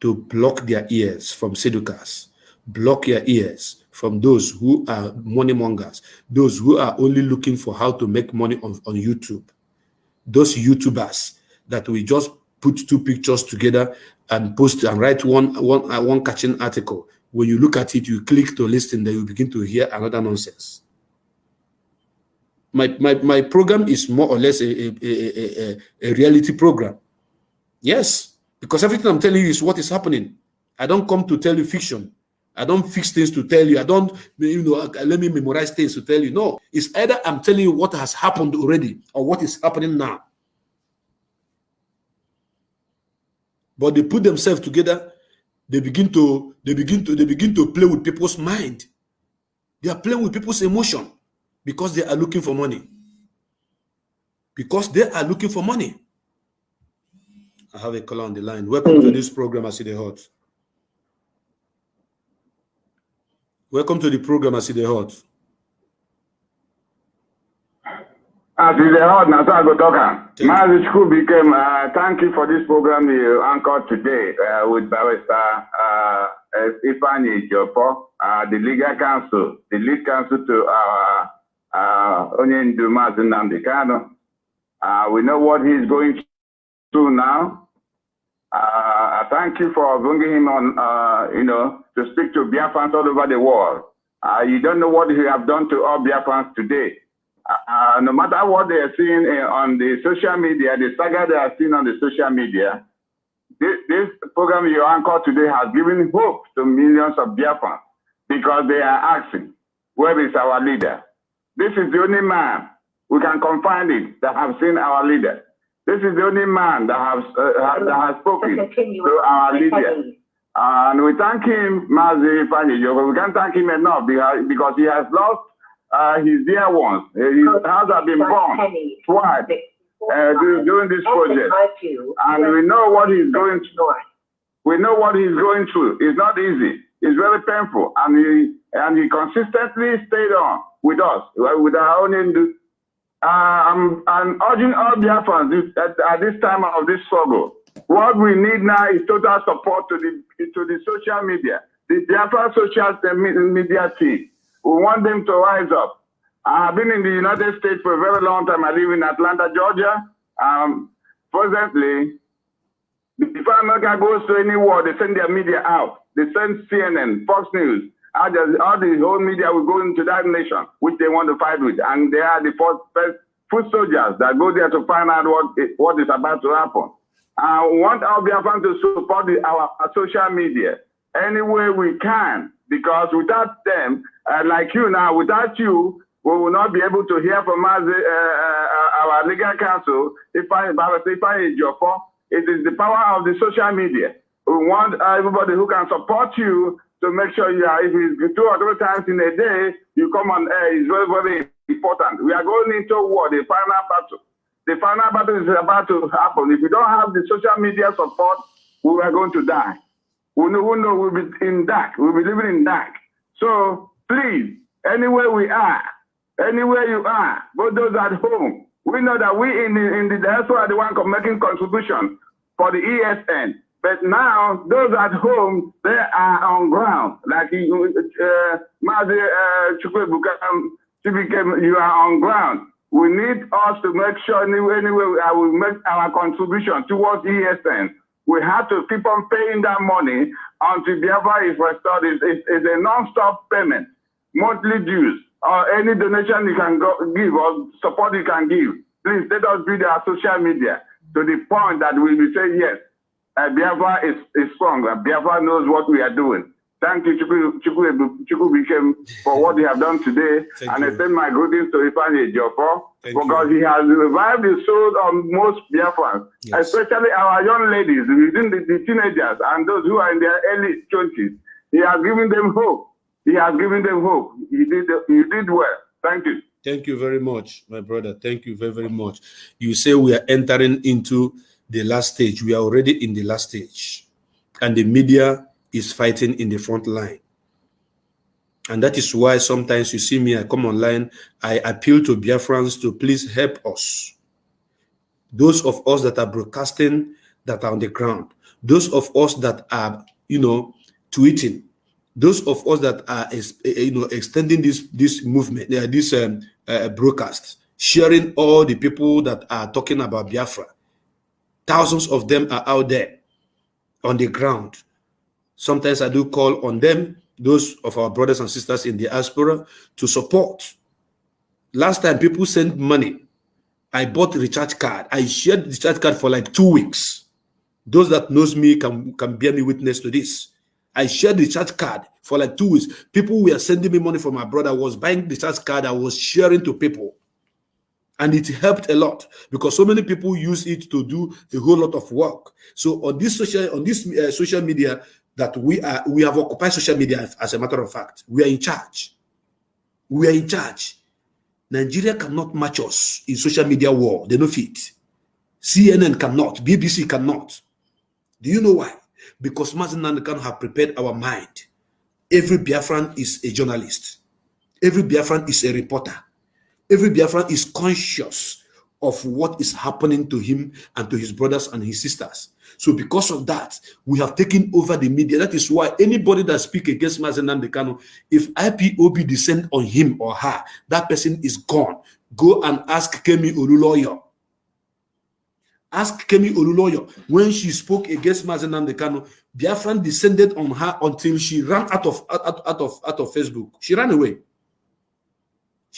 to block their ears from seducers, block your ears from those who are money mongers, those who are only looking for how to make money on, on YouTube, those YouTubers that we just put two pictures together and post and write one one uh, one catching article. When you look at it, you click to listen, then you begin to hear another nonsense. My my my program is more or less a a, a, a, reality program. Yes, because everything I'm telling you is what is happening. I don't come to tell you fiction. I don't fix things to tell you. I don't, you know, let me memorize things to tell you. No, it's either I'm telling you what has happened already or what is happening now. but they put themselves together they begin to they begin to they begin to play with people's mind they are playing with people's emotion because they are looking for money. Because they are looking for money. I have a caller on the line. Welcome to this program i see the hot. Welcome to the program i see the hot. As is the hot now, so I go talk. Mazi became, uh, thank you for this program you anchored today uh, with Barrister uh, Ifeanyi Jopo, uh, the legal counsel, the lead counsel to our uh, Onyendu Mazi Nnamdi Kanu. Uh, we know what he's going through now. Uh, I thank you for bringing him on, uh, you know, to speak to Biafrans all over the world. Uh, you don't know what he have done to all Biafrans today uh, no matter what they are seeing uh, on the social media, the saga they are seeing on the social media, this, this program you anchor today has given hope to millions of Biafrans because they are asking, where is our leader? This is the only man we can confine it that have seen our leader. This is the only man that has uh, that has spoken to our leader. And we thank him, Mazi Fanny We can't thank him enough because, because he has lost uh, his dear ones. His house have been born twice uh, during this project. And we know what he's going through. We know what he's going through. It's not easy. It's very painful. And he and he consistently stayed on with us, with our own. Uh, I'm, I'm urging all Biafrans at, at this time of this struggle. What we need now is total support to the to the social media, the Biafra social media team. We want them to rise up. I have been in the United States for a very long time. I live in Atlanta, Georgia. Um, presently, before America goes to any war, they send their media out. They send CNN, Fox News, all the, all the whole media will go into that nation, which they want to fight with. And they are the first, first foot soldiers that go there to find out what, what is about to happen. I want our Biafran to support the, our, our, social media any way we can, because without them, uh, like you now, without you, we will not be able to hear from us, uh, uh, our legal counsel, if I, if I, it is the power of the social media. We want everybody who can support you to make sure you are, if it's two or three times in a day, you come on air is very, very important. We are going into war, the final battle. The final battle is about to happen. If we don't have the social media support, we are going to die. We know, we know we'll be in dark. We'll be living in dark. So please, anywhere we are, anywhere you are, both those at home, we know that we in the in the diaspora are the one making contribution for the ESN. But now, those at home, they are on ground. Like uh, Mazi uh, you are on ground. We need us to make sure anyway, anyway I will make our contribution towards ESN. We have to keep on paying that money until Biafra is restored. It's, it's, it's a non-stop payment, monthly dues, or any donation you can go, give or support you can give. Please let us build our social media to the point that we will say, yes, uh, Biafra is, is strong. Uh, Biafra knows what we are doing. Thank you, Chukwu, Chukwu for what you have done today. Thank and you. I send my greetings to Ifeanyi Ejiofor because you. he has revived the souls of most Biafrans, yes. especially our young ladies, within the, the teenagers and those who are in their early 20s. He has given them hope. He has given them hope. He did, he did well. Thank you. Thank you very much, my brother. Thank you very, very much. You say we are entering into the last stage. We are already in the last stage. And the media is fighting in the front line. And that is why sometimes you see me, I come online, I appeal to Biafrans to please help us. Those of us that are broadcasting that are on the ground, those of us that are, you know, tweeting, those of us that are, you know, extending this this movement, uh, this um, uh, broadcast, sharing all the people that are talking about Biafra. Thousands of them are out there on the ground. Sometimes I do call on them, those of our brothers and sisters in the diaspora, to support. Last time people sent money, I bought a recharge card. I shared the recharge card for like two weeks. Those that knows me can, can bear me witness to this. I shared the recharge card for like two weeks. People were sending me money from my brother. I was buying the recharge card. I was sharing to people and it helped a lot because so many people use it to do a whole lot of work. So on this social on this uh, social media that we are we have occupied social media as a matter of fact we are in charge. We are in charge. Nigeria cannot match us in social media war. They no fit. Cnn cannot. Bbc cannot. Do you know why? Because Mazi Nnamdi Kanu have prepared our mind. Every biafran is a journalist. Every biafran is a reporter Every Biafran is conscious of what is happening to him and to his brothers and his sisters. So because of that, we have taken over the media. That is why anybody that speak against Mazen Dekano, if IPOB descend on him or her, that person is gone. Go and ask Kemi Olunloyo. Ask Kemi Olunloyo when she spoke against Mazi Nnamdi Kanu, Biafran descended on her until she ran out of out, out of out of Facebook. She ran away.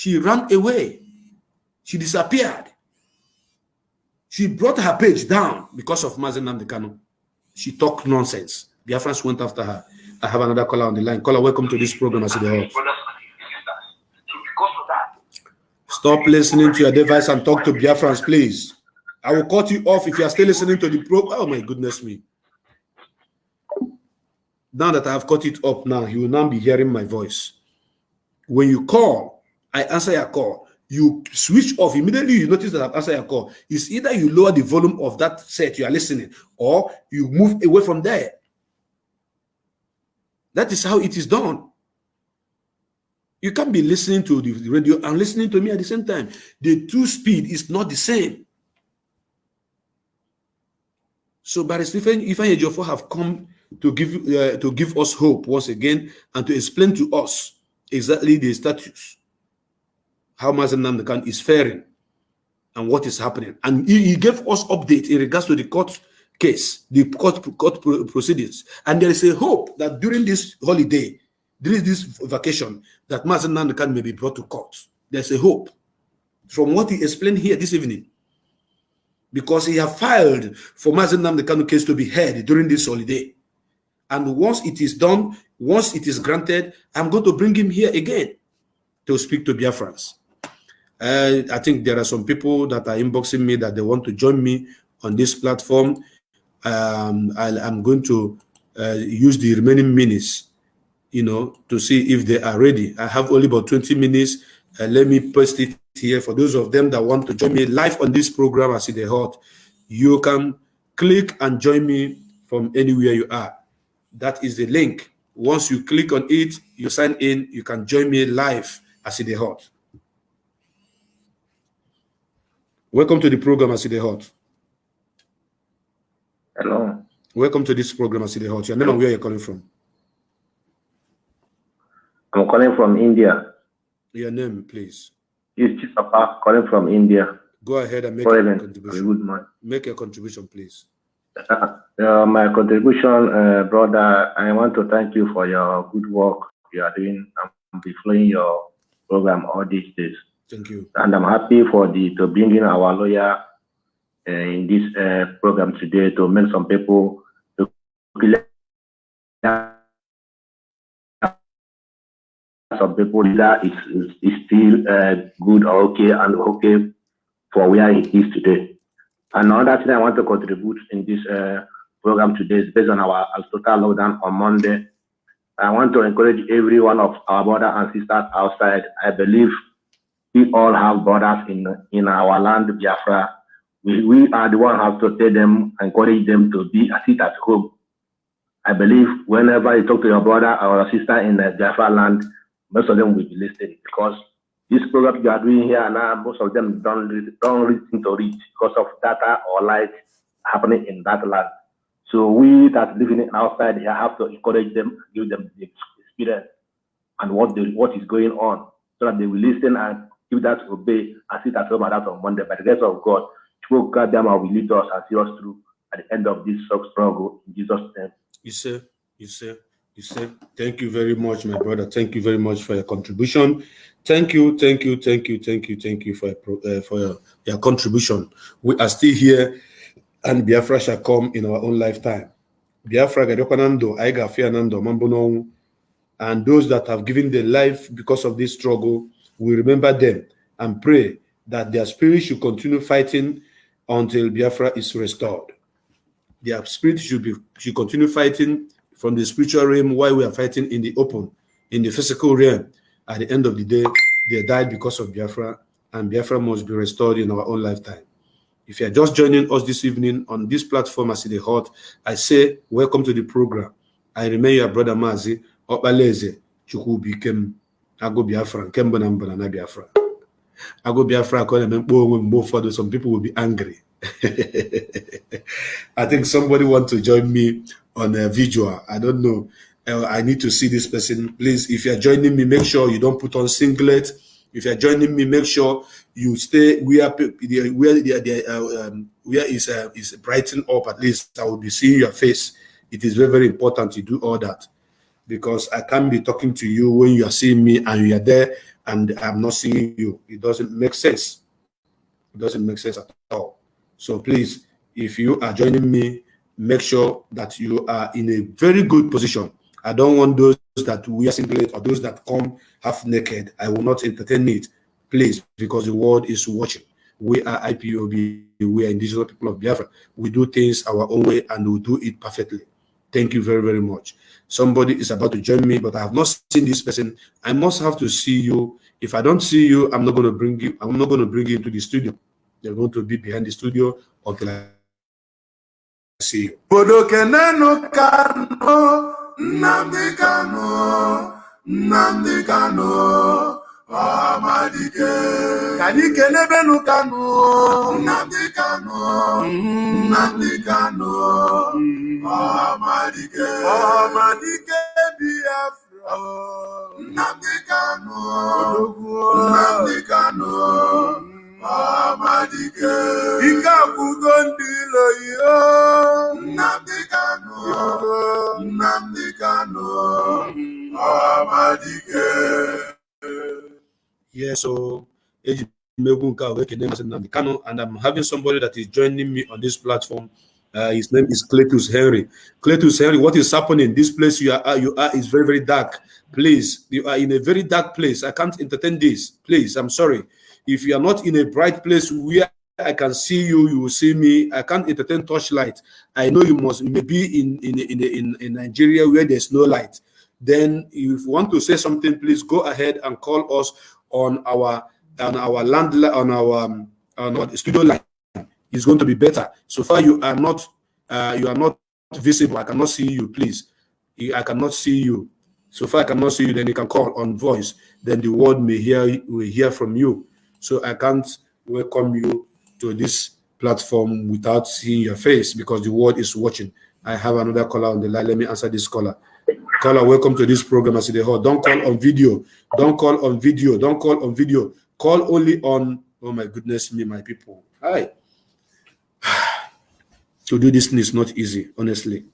She ran away. She disappeared. She brought her page down because of Mazi Nnamdi Kanu. She talked nonsense. Biafrans went after her. I have another caller on the line. Caller, welcome to this program. I see the. Stop listening to your device and talk to Biafrans, please. I will cut you off if you are still listening to the program. Oh my goodness me. Now that I have cut it up now, you will now be hearing my voice. When you call, I answer your call. You switch off immediately. You notice that I've answered your call. It's either you lower the volume of that set you are listening, or you move away from there. That is how it is done. You can't be listening to the radio and listening to me at the same time. The two speed is not the same. So Barrister Ifeanyi Ejiofor have come to give uh, to give us hope once again and to explain to us exactly the status, how Mazi Nnamdi Kanu is faring and what is happening. And he, he, gave us update in regards to the court case, the court, court proceedings. And there is a hope that during this holiday, during this vacation, that Mazi Nnamdi Kanu may be brought to court. There's a hope from what he explained here this evening because he have filed for Mazi Nnamdi Kanu case to be heard during this holiday. And once it is done, once it is granted, I'm going to bring him here again to speak to Biafrans. Uh, I think there are some people that are inboxing me that they want to join me on this platform. Um, i am going to uh, use the remaining minutes, you know, to see if they are ready. I have only about 20 minutes. Uh, let me post it here for those of them that want to join me live on this program as it hot. You can click and join me from anywhere you are. That is the link. Once you click on it, you sign in, you can join me live as it hot. Welcome to the program as it hot. Hello. Welcome to this program as it hot. Your name and where you're calling from? I'm calling from India. Your name, please. It's Papa calling from India. Go ahead and make a contribution. Good man. Make a contribution, please. Uh, my contribution, uh, brother, I want to thank you for your good work you are doing and be following your program all these days. Thank you. And I'm happy for the to bring in our lawyer uh, in this uh, program today to make some people to some people that is, is, still uh, good or okay and okay for where it is today. Another thing I want to contribute in this uh, program today is based on our total lockdown on Monday. I want to encourage every one of our brothers and sisters outside. I believe we all have brothers in in our land, Biafra. We, we are the one who have to tell them, encourage them to be a sit at home. I believe whenever you talk to your brother or sister in the Biafra land, most of them will be listening because this program you are doing here now, most of them don't, don't listen to it because of data or light happening in that land. So we that living outside here have to encourage them, give them the experience and what they, what is going on, so that they will listen and give that obey and sit at home and that on Monday. By the grace of God, will God Kadama will lead us and see us through at the end of this struggle in Jesus' name. You say, you say. You say, thank you very much, my brother. Thank you very much for your contribution. Thank you, thank you, thank you, thank you, thank you for your, uh, for your, your contribution. We are still here, and Biafra shall come in our own lifetime. Biafra gadokanando, aiga fianando, mambono, and those that have given their life because of this struggle, we remember them and pray that their spirit should continue fighting until Biafra is restored. Their spirit should be should continue fighting from the spiritual realm while we are fighting in the open, in the physical realm. At the end of the day, they died because of Biafra, and Biafra must be restored in our own lifetime. If you are just joining us this evening on this platform as it hot, I say welcome to the program. I remain your brother Mazi Opaleze Chukwubikem Ago Biafra Kemba Nambana na Biafra. Ago Biafra for some people will be angry. I think somebody want to join me on a visual. I don't know. Uh, I need to see this person. Please, if you're joining me, make sure you don't put on singlet. If you're joining me, make sure you stay where where the, uh, um, where is uh, is brighten up. At least I will be seeing your face. It is very very important to do all that because I can't be talking to you when you are seeing me and you are there and I'm not seeing you. It doesn't make sense. It doesn't make sense at all. So please, if you are joining me, make sure that you are in a very good position. I don't want those that wear singlet or those that come half naked. I will not entertain it, please, because the world is watching. We are IPOB, we are indigenous people of Biafra. We do things our own way and we do it perfectly. Thank you very, very much. Somebody is about to join me, but I have not seen this person. I must have to see you If I don't see you, I'm not going to bring you. I'm not going to bring you into the studio. You're going to be behind the studio until I see you. Bodo kano, Nnamdi Kanu, Nnamdi Kanu, Amadike. Kani kenebenu Kanu, Nnamdi Kanu, Nnamdi mm-hmm. Kanu, Amadike. Amadike Biafra, Nnamdi Kanu, Nnamdi Kanu. Amadike. Ike akwụgo ndị ilo ihe. Nnamdi Kanu. Nnamdi Kanu. Amadike. Yes, so Eji Megwu nke a wee kene Maazị Nnamdi Kanu, and I'm having somebody that is joining me on this platform. Uh, his name is Cletus Henry. Cletus Henry, what is happening? This place you are you are is very very dark. Please, you are in a very dark place. I can't entertain this. Please, I'm sorry. If you are not in a bright place where I can see you, you will see me. I can't entertain torchlight. I know you must you may be in in, in in in Nigeria where there's no light. Then, if you want to say something, please go ahead and call us on our on our land on our um, on our studio line. It's going to be better. So far, you are not uh, you are not visible. I cannot see you. Please, I cannot see you. So far, I cannot see you. Then you can call on voice. Then the world may hear will hear from you. So I can't welcome you to this platform without seeing your face because the world is watching. I have another caller on the line. Let me answer this caller. Caller, welcome to this program. I see the whole. Don't call on video. Don't call on video. Don't call on video. Call only on. Oh my goodness me, my people. Hi. to do this thing is not easy. Honestly,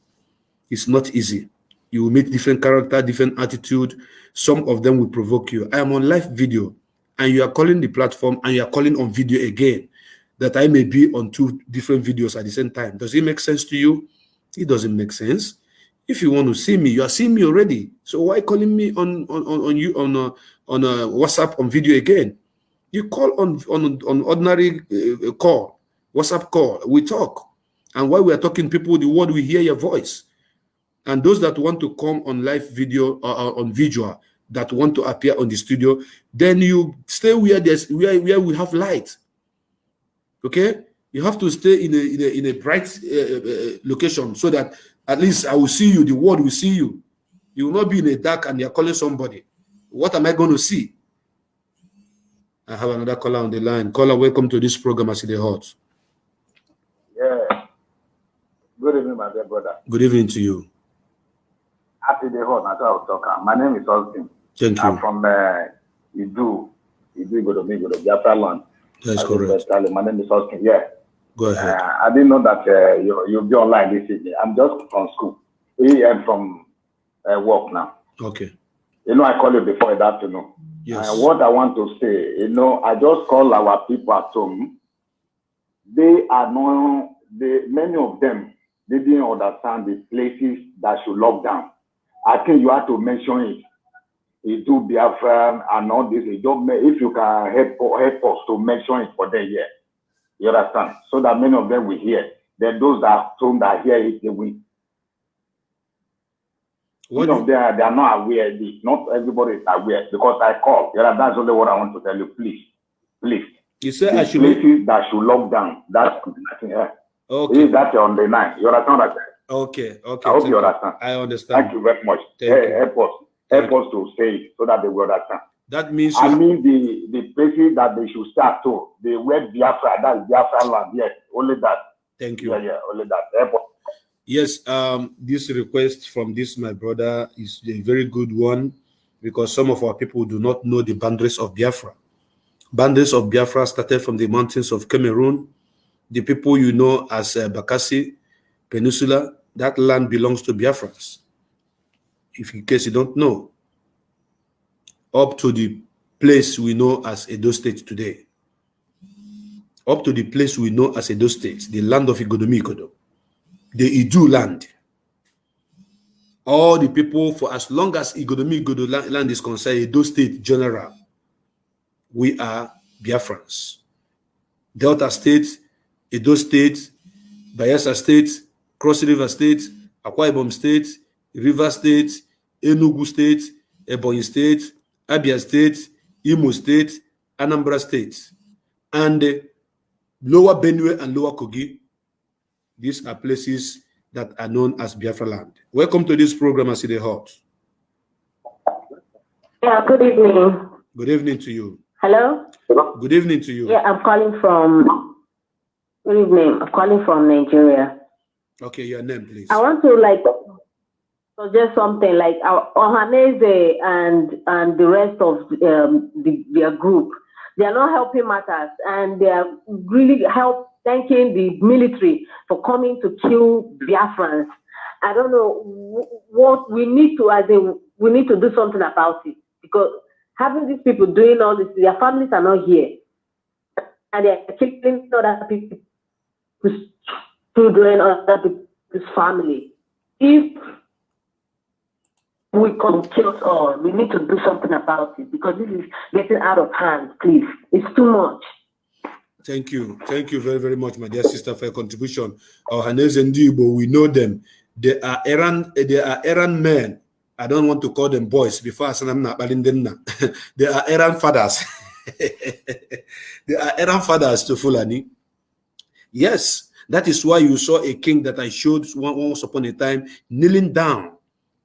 it's not easy. You will meet different character, different attitude. Some of them will provoke you. I am on live video and you are calling the platform and you are calling on video again that I may be on two different videos at the same time. Does it make sense to you? It doesn't make sense. If you want to see me, you are seeing me already. So why calling me on on, on, you on a, on a WhatsApp on video again? You call on on, on ordinary uh, call, WhatsApp call. We talk, and while we are talking, people the world will hear your voice. And those that want to come on live video or, or on visual, that want to appear on the studio, then you stay where there's where, where we have light. Okay, you have to stay in a in a, in a bright uh, uh, location so that at least I will see you. The world will see you. You will not be in a dark and you're calling somebody. What am I going to see? I have another caller on the line. Caller, welcome to this program. I see the hot. Good evening, my dear brother. Good evening to you. Happy day. That's how I talk. My name is Austin. Thank you. I'm from uh, Idu. Idu Godomi, Godomi, Biafra land. That's I correct. My name is Austin. Yeah. Go ahead. Uh, I didn't know that uh, you, you'll be online this evening. I'm just from school. We am from uh, work now. Okay. You know, I called you before in the afternoon. Yes. And what I want to say, you know, I just call our people at home. They are not, they, many of them, didn't understand the places that should lock down. I think you have to mention it. You do Biafra and all this. You don't, if you can help, help us to mention it for them here. You understand? So that many of them will hear. Then those that home that hear it, they will. What Some of them are, they are not aware. of this. Not everybody is aware because I call. You know, that's only what I want to tell you. Please, please. You said I should. places that should lock down. That's. Yeah. Okay. Is that on the line? You understand what I said? Okay. Okay. I hope you understand. I understand. Thank you very much. Thank Hey, you. help us. Help us to say it so that they will understand. That means I mean the the places that they should start to. The word Biafra, that is Biafra land. Yes, only that. Thank you. Yeah, yeah, only that. Help us. Yes, um, this request from this my brother is a very good one because some of our people do not know the boundaries of Biafra. Boundaries of Biafra started from the mountains of Cameroon. The people you know as uh, Bakassi Peninsula, that land belongs to Biafrans. If in case you don't know, up to the place we know as Edo State today, up to the place we know as Edo State, the land of Igodomi Ikodo the Idu land. All the people, for as long as Igodomi Igodo la- land is concerned, Edo State General, we are Biafrans. Delta State, Edo State, Bayelsa State, Cross River State, Akwa Ibom State, River State, Enugu State, Ebonyi State, Abia State, Imo State, Anambra State, and uh, Lower Benue and Lower Kogi. These are places that are known as Biafra land. Welcome to this program, Aside Hot. Yeah, good evening. Good evening to you. Hello? Good evening to you. Yeah, I'm calling from, good evening. I'm calling from Nigeria. Okay, your name, please. I want to like suggest something like our Ohaneze and and the rest of um, the, their group. They are not helping matters, and they are really help thanking the military for coming to kill Biafrans. I don't know what we need to, as in, we need to do something about it because having these people doing all this, their families are not here, and they are killing other people's children, other people's family. If we can kill us all, we need to do something about it because this is getting out of hand. Please, it's too much. Thank you. Thank you very, very much, my dear sister, for your contribution. Ohaneze Ndibo, we know them. They are errand, they are errand men. I don't want to call them boys before I say I'm not They are errand fathers. they are errand fathers to Fulani. Yes, that is why you saw a king that I showed once upon a time kneeling down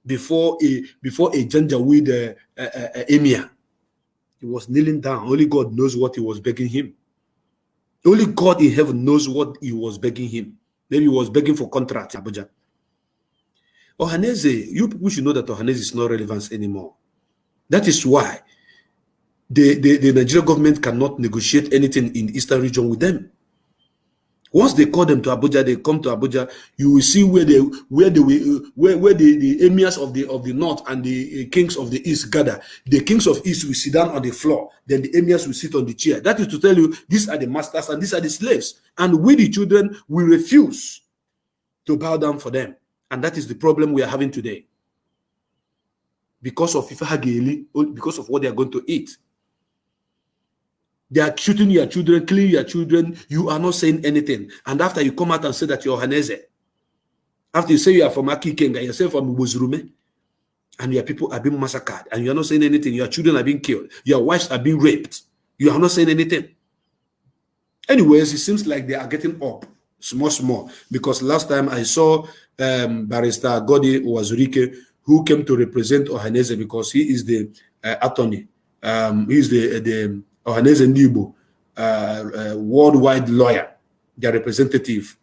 before a before a Janjaweed uh, uh, uh, emir. He was kneeling down. Only God knows what he was begging him. Only God in heaven knows what he was begging him. Maybe he was begging for contract, Abuja. Ohaneze, you people should know that Ohaneze is not relevant anymore. That is why the, the, the Nigerian government cannot negotiate anything in eastern region with them. Once they call them to Abuja, they come to Abuja. You will see where they where the where where the, the emirs of the of the north and the uh, kings of the east gather. The kings of east will sit down on the floor. Then the emirs will sit on the chair. That is to tell you these are the masters and these are the slaves. And we the children we refuse to bow down for them. And that is the problem we are having today. Because of Ifa because of what they are going to eat. They are shooting your children, killing your children. You are not saying anything. And after you come out and say that you're Haneze, after you say you are from Aka Ikenga, you say from Buzurume, and your people are being massacred, and you are not saying anything. Your children are being killed. Your wives are being raped. You are not saying anything. Anyways, it seems like they are getting up small, small. Because last time I saw um, Barrister Goddy Uwazurike, who came to represent Ohaneze because he is the uh, attorney. Um, he is the, the Ohaneze Ndibo, uh, uh, worldwide lawyer, their representative.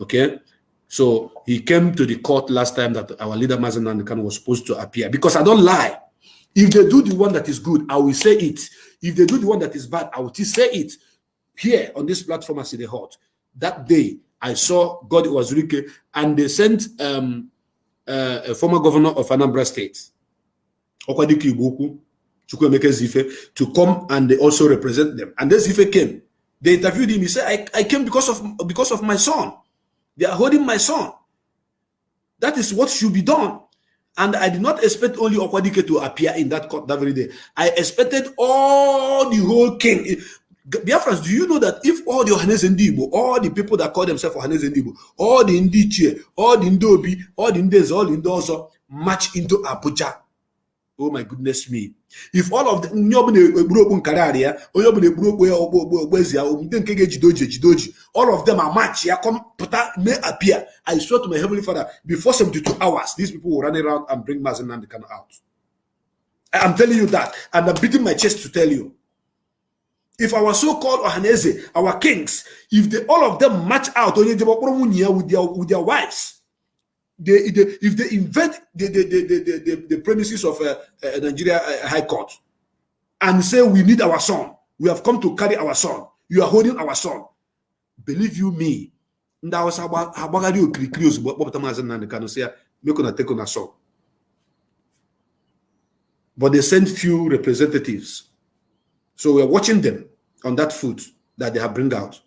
Okay. So he came to the court last time that our leader Mazi Nnamdi Kanu was supposed to appear because I don't lie. If they do the one that is good, I will say it. If they do the one that is bad, I will say it here on this platform as the hot. That day, I saw Goddy Uwazurike, and they sent um, uh, a former governor of Anambra State, Okwadike Ibuku, Chukwuemeka Ezeife, to come and they also represent them. And then Ezeife came. They interviewed him. He said, I, I came because of because of my son. They are holding my son. That is what should be done. And I did not expect only Okwadike to appear in that court that very day. I expected all the whole king. Biafrans, do you know that if all the Ohaneze Ndibo, all the people that call themselves Ohaneze Ndibo, all the Ndichie, all the Ndobi, all the Ndez, all the Ndozo march into Abuja? Oh my goodness me. If all of them, all of them are march, yeah, come, may appear. I swear to my heavenly father, before 72 hours, these people will run around and bring Mazen Nandekan out. I'm telling you that, and I'm beating my chest to tell you. If our so-called Ohaneze, our kings, if they all of them match out with their with their wives, they, they if they invent the the, the, the, the, the premises of uh, uh, Nigeria uh, High Court and say we need our son, we have come to carry our son, you are holding our son. Believe you me, ndị Hausa agbagharị okirikiri ozugbo kpọpụta maazị Nnamdi Kanu sị ya take una son. But they sent few representatives. So we are watching them on that foot that they have bring out.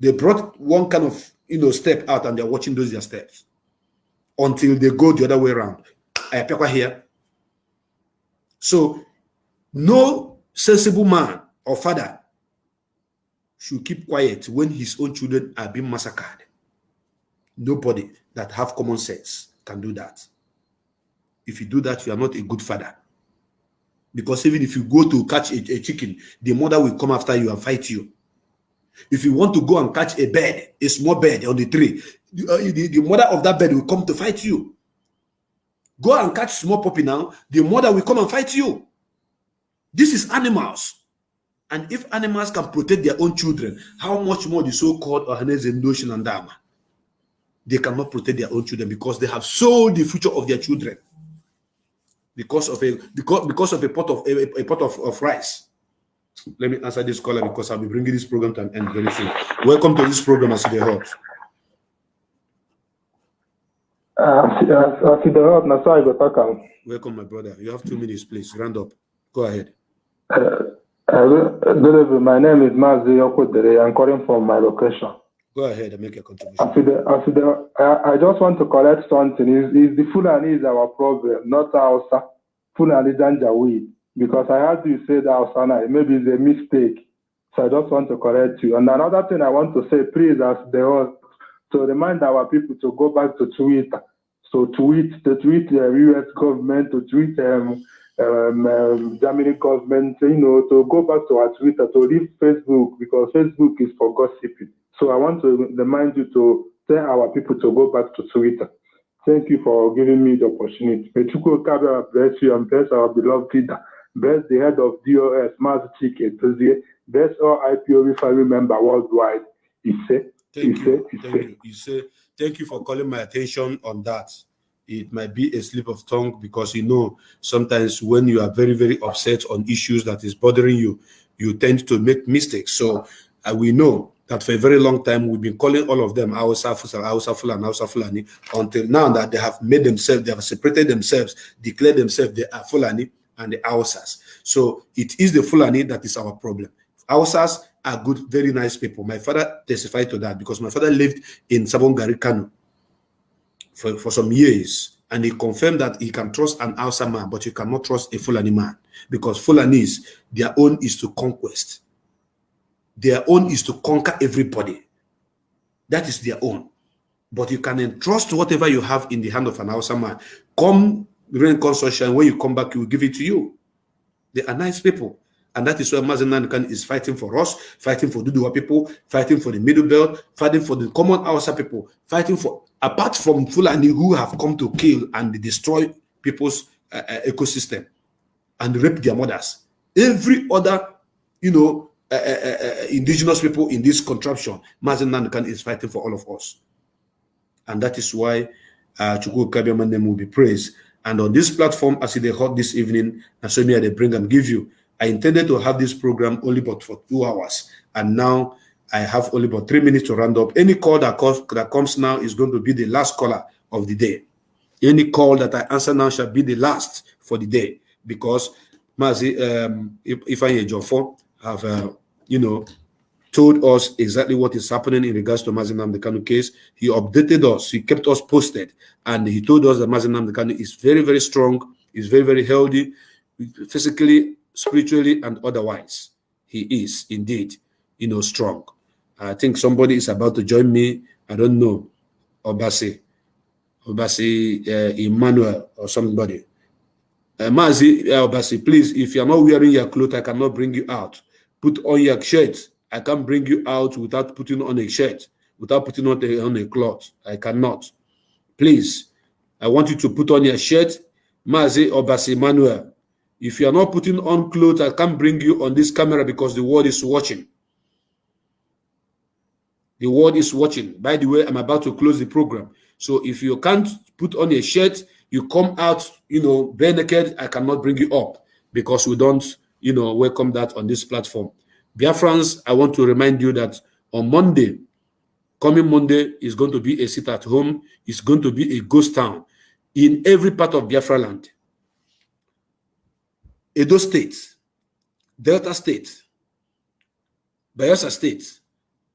They brought one kind of you know step out and they're watching those their steps until they go the other way around. I appear here. So no sensible man or father should keep quiet when his own children are being massacred. Nobody that have common sense can do that. If you do that, you are not a good father. Because even if you go to catch a, a chicken, the mother will come after you and fight you. If you want to go and catch a bird, a small bird on the tree, uh, the, the mother of that bird will come to fight you. Go and catch small puppy now, the mother will come and fight you. This is animals. And if animals can protect their own children, how much more the so-called Ohaneze Ndoshin and Dama? They cannot protect their own children because they have sold the future of their children because of a because because of a pot of a, a pot of, of rice. Let me answer this caller because I'll be bringing this program to an end very soon. Welcome to this program, Aside Hot. Uh, Welcome, my brother. You have two minutes, please. Round up. Go ahead. Uh, uh, good evening. My name is Mazi Okudere. I'm calling from my location. Go ahead and make a contribution. After after I, I just want to correct something. Is is the Fulani is our problem, not Hausa. Fulani Janjaweed. Because I heard you say that Hausa. Maybe it's a mistake. So I just want to correct you. And another thing I want to say, please, as the host, to remind our people to go back to Twitter. So tweet, to tweet the US government, to tweet um, um, um, Germany government, you know, to go back to our Twitter, to leave Facebook, because Facebook is for gossiping. So I want to remind you to tell our people to go back to Twitter. Thank you for giving me the opportunity. May Kabra bless you and bless our beloved leader. Bless the head of DOS, Master Chike. Bless all IPOB family member worldwide. He said, Thank you. Thank you. You say, thank you for calling my attention on that. It might be a slip of tongue because you know sometimes when you are very, very upset on issues that is bothering you, you tend to make mistakes. So uh, we know that for a very long time we've been calling all of them Hausa, Fulani, Hausa Fulani, until now that they have made themselves, they have separated themselves, declared themselves they are Fulani and the Hausas. So it is the Fulani that is our problem. Hausas are good, very nice people. My father testified to that because my father lived in Sabon Kano for, for some years and he confirmed that he can trust an Hausa man, but you cannot trust a Fulani man because Fulanis, their own is to conquest their own is to conquer everybody. That is their own. But you can entrust whatever you have in the hand of an Hausa man. Come rain consortium, when you come back, he will give it to you. They are nice people. And that is why Mazen is fighting for us, fighting for Duduwa people, fighting for the Middle Belt, fighting for the common Hausa people, fighting for, apart from Fulani who have come to kill and destroy people's uh, uh, ecosystem and rape their mothers. Every other, you know, uh, uh, uh, indigenous people in this contraption, Mazen is fighting for all of us. And that is why uh, Chukwu Kabiaman will be praised. And on this platform, as they heard this evening, and so me they bring and give you. I intended to have this program only but for two hours. And now I have only about three minutes to round up. Any call that, calls, that comes now is going to be the last caller of the day. Any call that I answer now shall be the last for the day because Mazi, um, if, Ifeanyi Ejiofor, have, uh, you know, told us exactly what is happening in regards to Mazi Nnamdi Kanu case. He updated us, he kept us posted, and he told us that Mazi Nnamdi Kanu is very, very strong, is very, very healthy, physically, spiritually, and otherwise. He is indeed, you know, strong. I think somebody is about to join me. I don't know, Obasi, Obasi uh, Emmanuel or somebody. Uh, Mazi uh, Obasi, please, if you're not wearing your clothes, I cannot bring you out put on your shirt. I can't bring you out without putting on a shirt, without putting on a, on a cloth. I cannot. Please, I want you to put on your shirt. Mazi Obasi Manuel. If you are not putting on clothes, I can't bring you on this camera because the world is watching. The world is watching. By the way, I'm about to close the program. So if you can't put on a shirt, you come out, you know, bare naked, I cannot bring you up because we don't you know, welcome that on this platform. Biafrans, I want to remind you that on Monday, coming Monday is going to be a sit at home. It's going to be a ghost town in every part of Biafra land. Edo State, Delta State, Bayelsa State,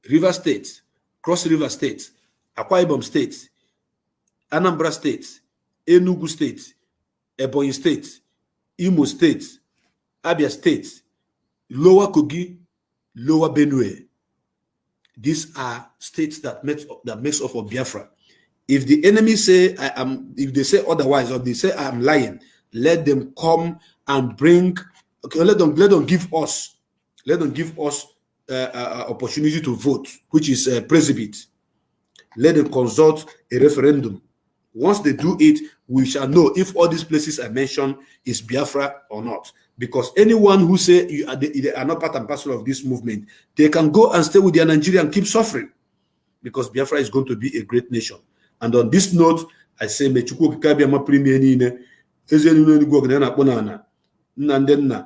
River State, Cross River State, Akwa Ibom State, Anambra State, Enugu State, Ebonyi State, Imo State, Abia State, Lower Kogi, Lower Benue. These are states that makes that makes up of Biafra. If the enemy say I am, if they say otherwise, or they say I am lying, let them come and bring Okay, let them let them give us, let them give us uh, uh, opportunity to vote, which is uh, plebiscite. Let them consult a referendum. Once they do it, we shall know if all these places I mentioned is Biafra or not. Because anyone who say you are, they, are not part and parcel of this movement, they can go and stay with their Nigeria and keep suffering. Because Biafra is going to be a great nation. And on this note, I say, nna ndị nna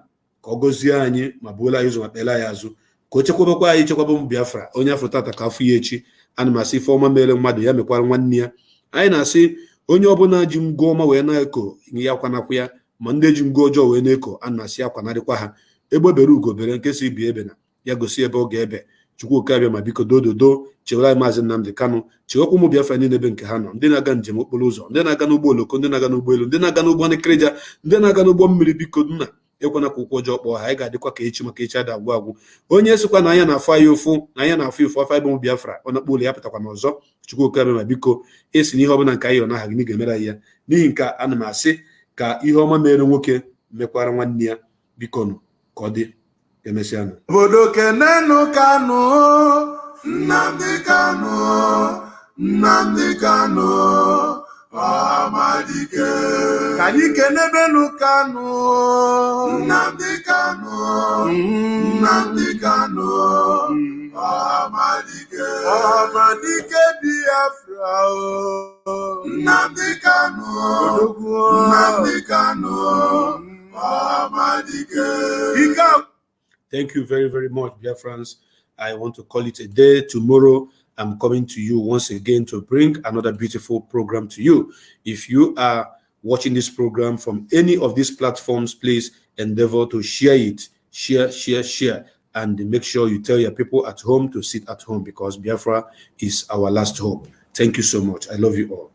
ka ọ gọzie anyị ma buola anyị ụzọ ma kpela anyị azụ. Ka o chekwabekwa anyị chekwaba m Biafra onye afọ tata ka afọ ya echi. Ana m asị ife ọma mere mmadụ ya mekwara nwanne ya. Anyị na-asị onye ọbụla ji ngwa ọma wee na-eko ya akwanakwa ya ma ndị ji ngwa ọjọọ wee na-eko a na-asị akwanarịkwa ha. Egbe bere ugo bere nke si bi ebe na ya gosi ebe ọ ga-ebe. Chukwuka abịa ma biko dododo chewere maazị Nnamdị Kanụ chewekwa ụmụ Biafra niile ebe nke ha nọ. Ndị na-aga njem okporo ụzọ ndị na-aga n'ụgbọ oloko ndị na-aga n'ụgbọelu ndị na-aga n'ụgbọ nkịrịja ndị na-aga n'ụgbọ mmiri biko nna ekwana ka ụkwụ ọjọọ kpọọ ha. Anyị ga-adịkwa ka echi maka echi ada agwụ agwụ. Onye sịkwa na anya na-afụ anyị ụfụ na anya na-afụ ụfụ afọ ịbụ Biafra ọ na-akpọ ụlọ ya pụtakwa n'ọzọ Chukwuka abịa ma biko esi n'ihe ọbụla nke anyị yọrọ n'aha gị na ga-emere ya. N'ihi nke ana m asị ka ihe ọma mere nwoke mekwara nwanne ya biko nụ ka ọ dị. Emesịa nụ obodo kenenu kanụ nnamdị kanụ nnamdị kanụ ọhamadike. Ka anyị kanụ nnamdị kanụ nnamdị kanụ ọhamadike. Ọhamadike biafra o. Nnamdị kanụ nnamdị kanụ ọhamadike. Ike Thank you very, very much, dear friends. I want to call it a day. Tomorrow, I'm coming to you once again to bring another beautiful program to you. If you are watching this program from any of these platforms, please endeavor to share it. Share, share, share. And make sure you tell your people at home to sit at home because Biafra is our last hope. Thank you so much. I love you all.